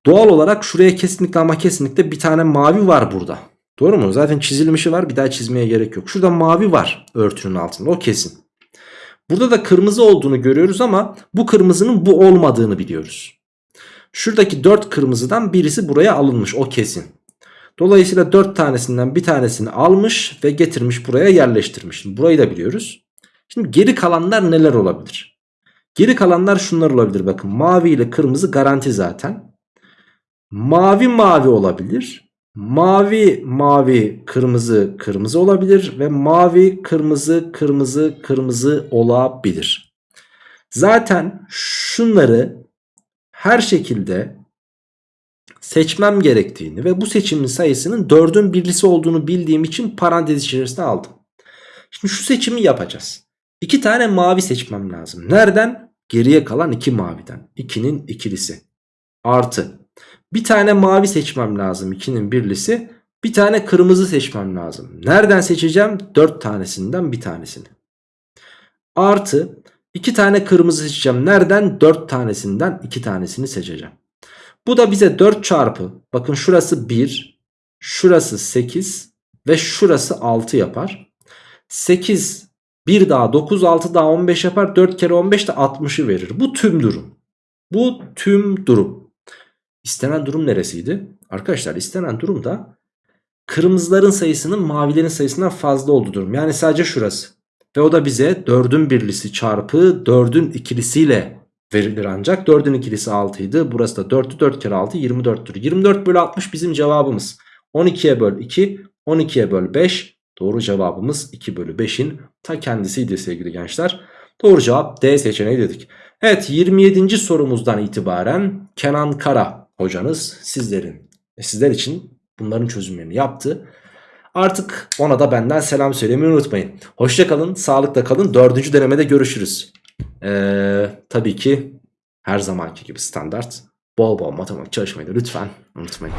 Doğal olarak şuraya kesinlikle ama kesinlikle bir tane mavi var burada. Doğru mu? Zaten çizilmişi var bir daha çizmeye gerek yok. Şurada mavi var örtünün altında o kesin. Burada da kırmızı olduğunu görüyoruz ama bu kırmızının bu olmadığını biliyoruz. Şuradaki 4 kırmızıdan birisi buraya alınmış o kesin. Dolayısıyla 4 tanesinden bir tanesini almış ve getirmiş buraya yerleştirmiş. Şimdi burayı da biliyoruz. Şimdi geri kalanlar neler olabilir? Geri kalanlar şunlar olabilir bakın. Mavi ile kırmızı garanti zaten. Mavi mavi olabilir. Mavi mavi kırmızı kırmızı olabilir ve mavi kırmızı kırmızı kırmızı olabilir. Zaten şunları her şekilde seçmem gerektiğini ve bu seçimin sayısının 4'ün birlisi olduğunu bildiğim için parantez içerisine aldım. Şimdi şu seçimi yapacağız. İki tane mavi seçmem lazım. Nereden? Geriye kalan iki maviden. 2'nin ikilisi. Artı. Bir tane mavi seçmem lazım. 2'nin birlisi. Bir tane kırmızı seçmem lazım. Nereden seçeceğim? 4 tanesinden bir tanesini. Artı. iki tane kırmızı seçeceğim. Nereden? 4 tanesinden 2 tanesini seçeceğim. Bu da bize 4 çarpı. Bakın şurası 1. Şurası 8. Ve şurası 6 yapar. 8 1 daha 9 6 daha 15 yapar. 4 kere 15 de 60'ı verir. Bu tüm durum. Bu tüm durum. İstenen durum neresiydi? Arkadaşlar istenen durum da kırmızıların sayısının mavilerin sayısından fazla olduğu durum. Yani sadece şurası. Ve o da bize 4'ün birlisi çarpı 4'ün ikilisiyle verilir ancak. 4'ün ikilisi 6 idi. Burası da 4'tü 4 kere 6 24'tür. 24 bölü 60 bizim cevabımız. 12'ye böl 2 12'ye böl 5 doğru cevabımız 2 bölü 5'in ta kendisiydi sevgili gençler. Doğru cevap D seçeneği dedik. Evet 27. sorumuzdan itibaren Kenan Kara hocanız sizlerin sizler için bunların çözümlerini yaptı. Artık ona da benden selam söylemeyi unutmayın. Hoşçakalın, sağlıkla kalın. Dördüncü denemede görüşürüz. Ee, tabii ki her zamanki gibi standart bol bol matematik çalışmayı da lütfen unutmayın.